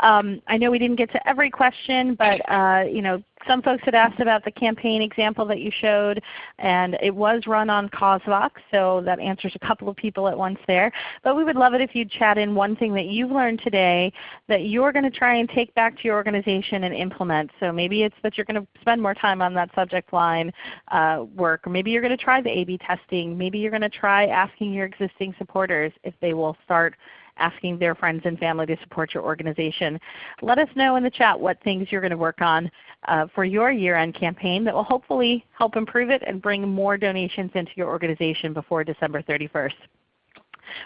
Um, I know we didn't get to every question, but uh, you know, some folks had asked about the campaign example that you showed, and it was run on CauseVox, so that answers a couple of people at once there. But we would love it if you'd chat in one thing that you've learned today that you're going to try and take back to your organization and implement. So maybe it's that you're going to spend more time on that subject line uh, work, or maybe you're going to try the A-B testing. Maybe you're going to try asking your existing supporters if they will start asking their friends and family to support your organization. Let us know in the chat what things you're going to work on uh, for your year-end campaign that will hopefully help improve it and bring more donations into your organization before December 31st.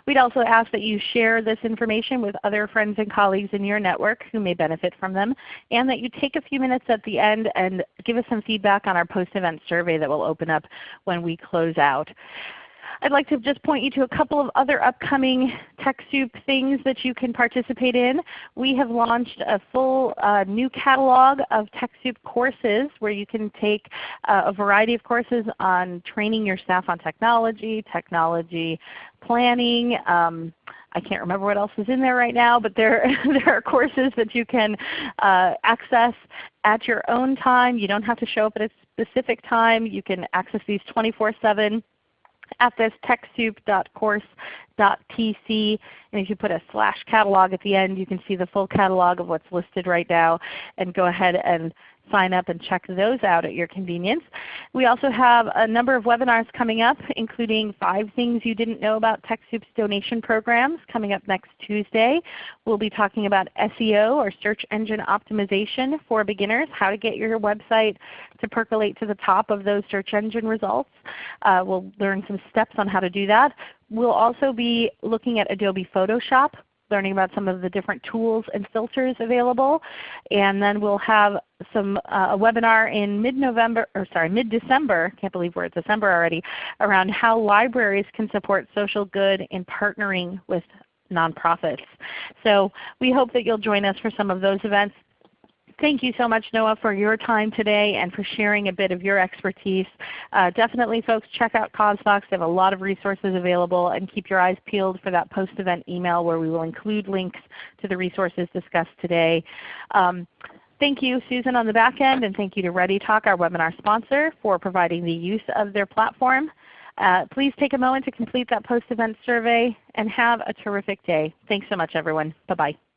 We'd also ask that you share this information with other friends and colleagues in your network who may benefit from them, and that you take a few minutes at the end and give us some feedback on our post-event survey that will open up when we close out. I'd like to just point you to a couple of other upcoming TechSoup things that you can participate in. We have launched a full uh, new catalog of TechSoup courses where you can take uh, a variety of courses on training your staff on technology, technology planning, um, I can't remember what else is in there right now, but there, there are courses that you can uh, access at your own time. You don't have to show up at a specific time. You can access these 24-7 at this techsoup.course.tc. And if you put a slash catalog at the end, you can see the full catalog of what's listed right now and go ahead and sign up and check those out at your convenience. We also have a number of webinars coming up including 5 things you didn't know about TechSoup's donation programs coming up next Tuesday. We'll be talking about SEO or search engine optimization for beginners, how to get your website to percolate to the top of those search engine results. Uh, we'll learn some steps on how to do that. We'll also be looking at Adobe Photoshop learning about some of the different tools and filters available. And then we'll have some uh, a webinar in mid-November, or sorry, mid-December, can't believe we're at December already, around how libraries can support social good in partnering with nonprofits. So we hope that you'll join us for some of those events. Thank you so much Noah for your time today and for sharing a bit of your expertise. Uh, definitely folks check out CauseVox. They have a lot of resources available and keep your eyes peeled for that post-event email where we will include links to the resources discussed today. Um, Thank you Susan on the back end, and thank you to ReadyTalk, our webinar sponsor, for providing the use of their platform. Uh, please take a moment to complete that post-event survey and have a terrific day. Thanks so much everyone. Bye-bye.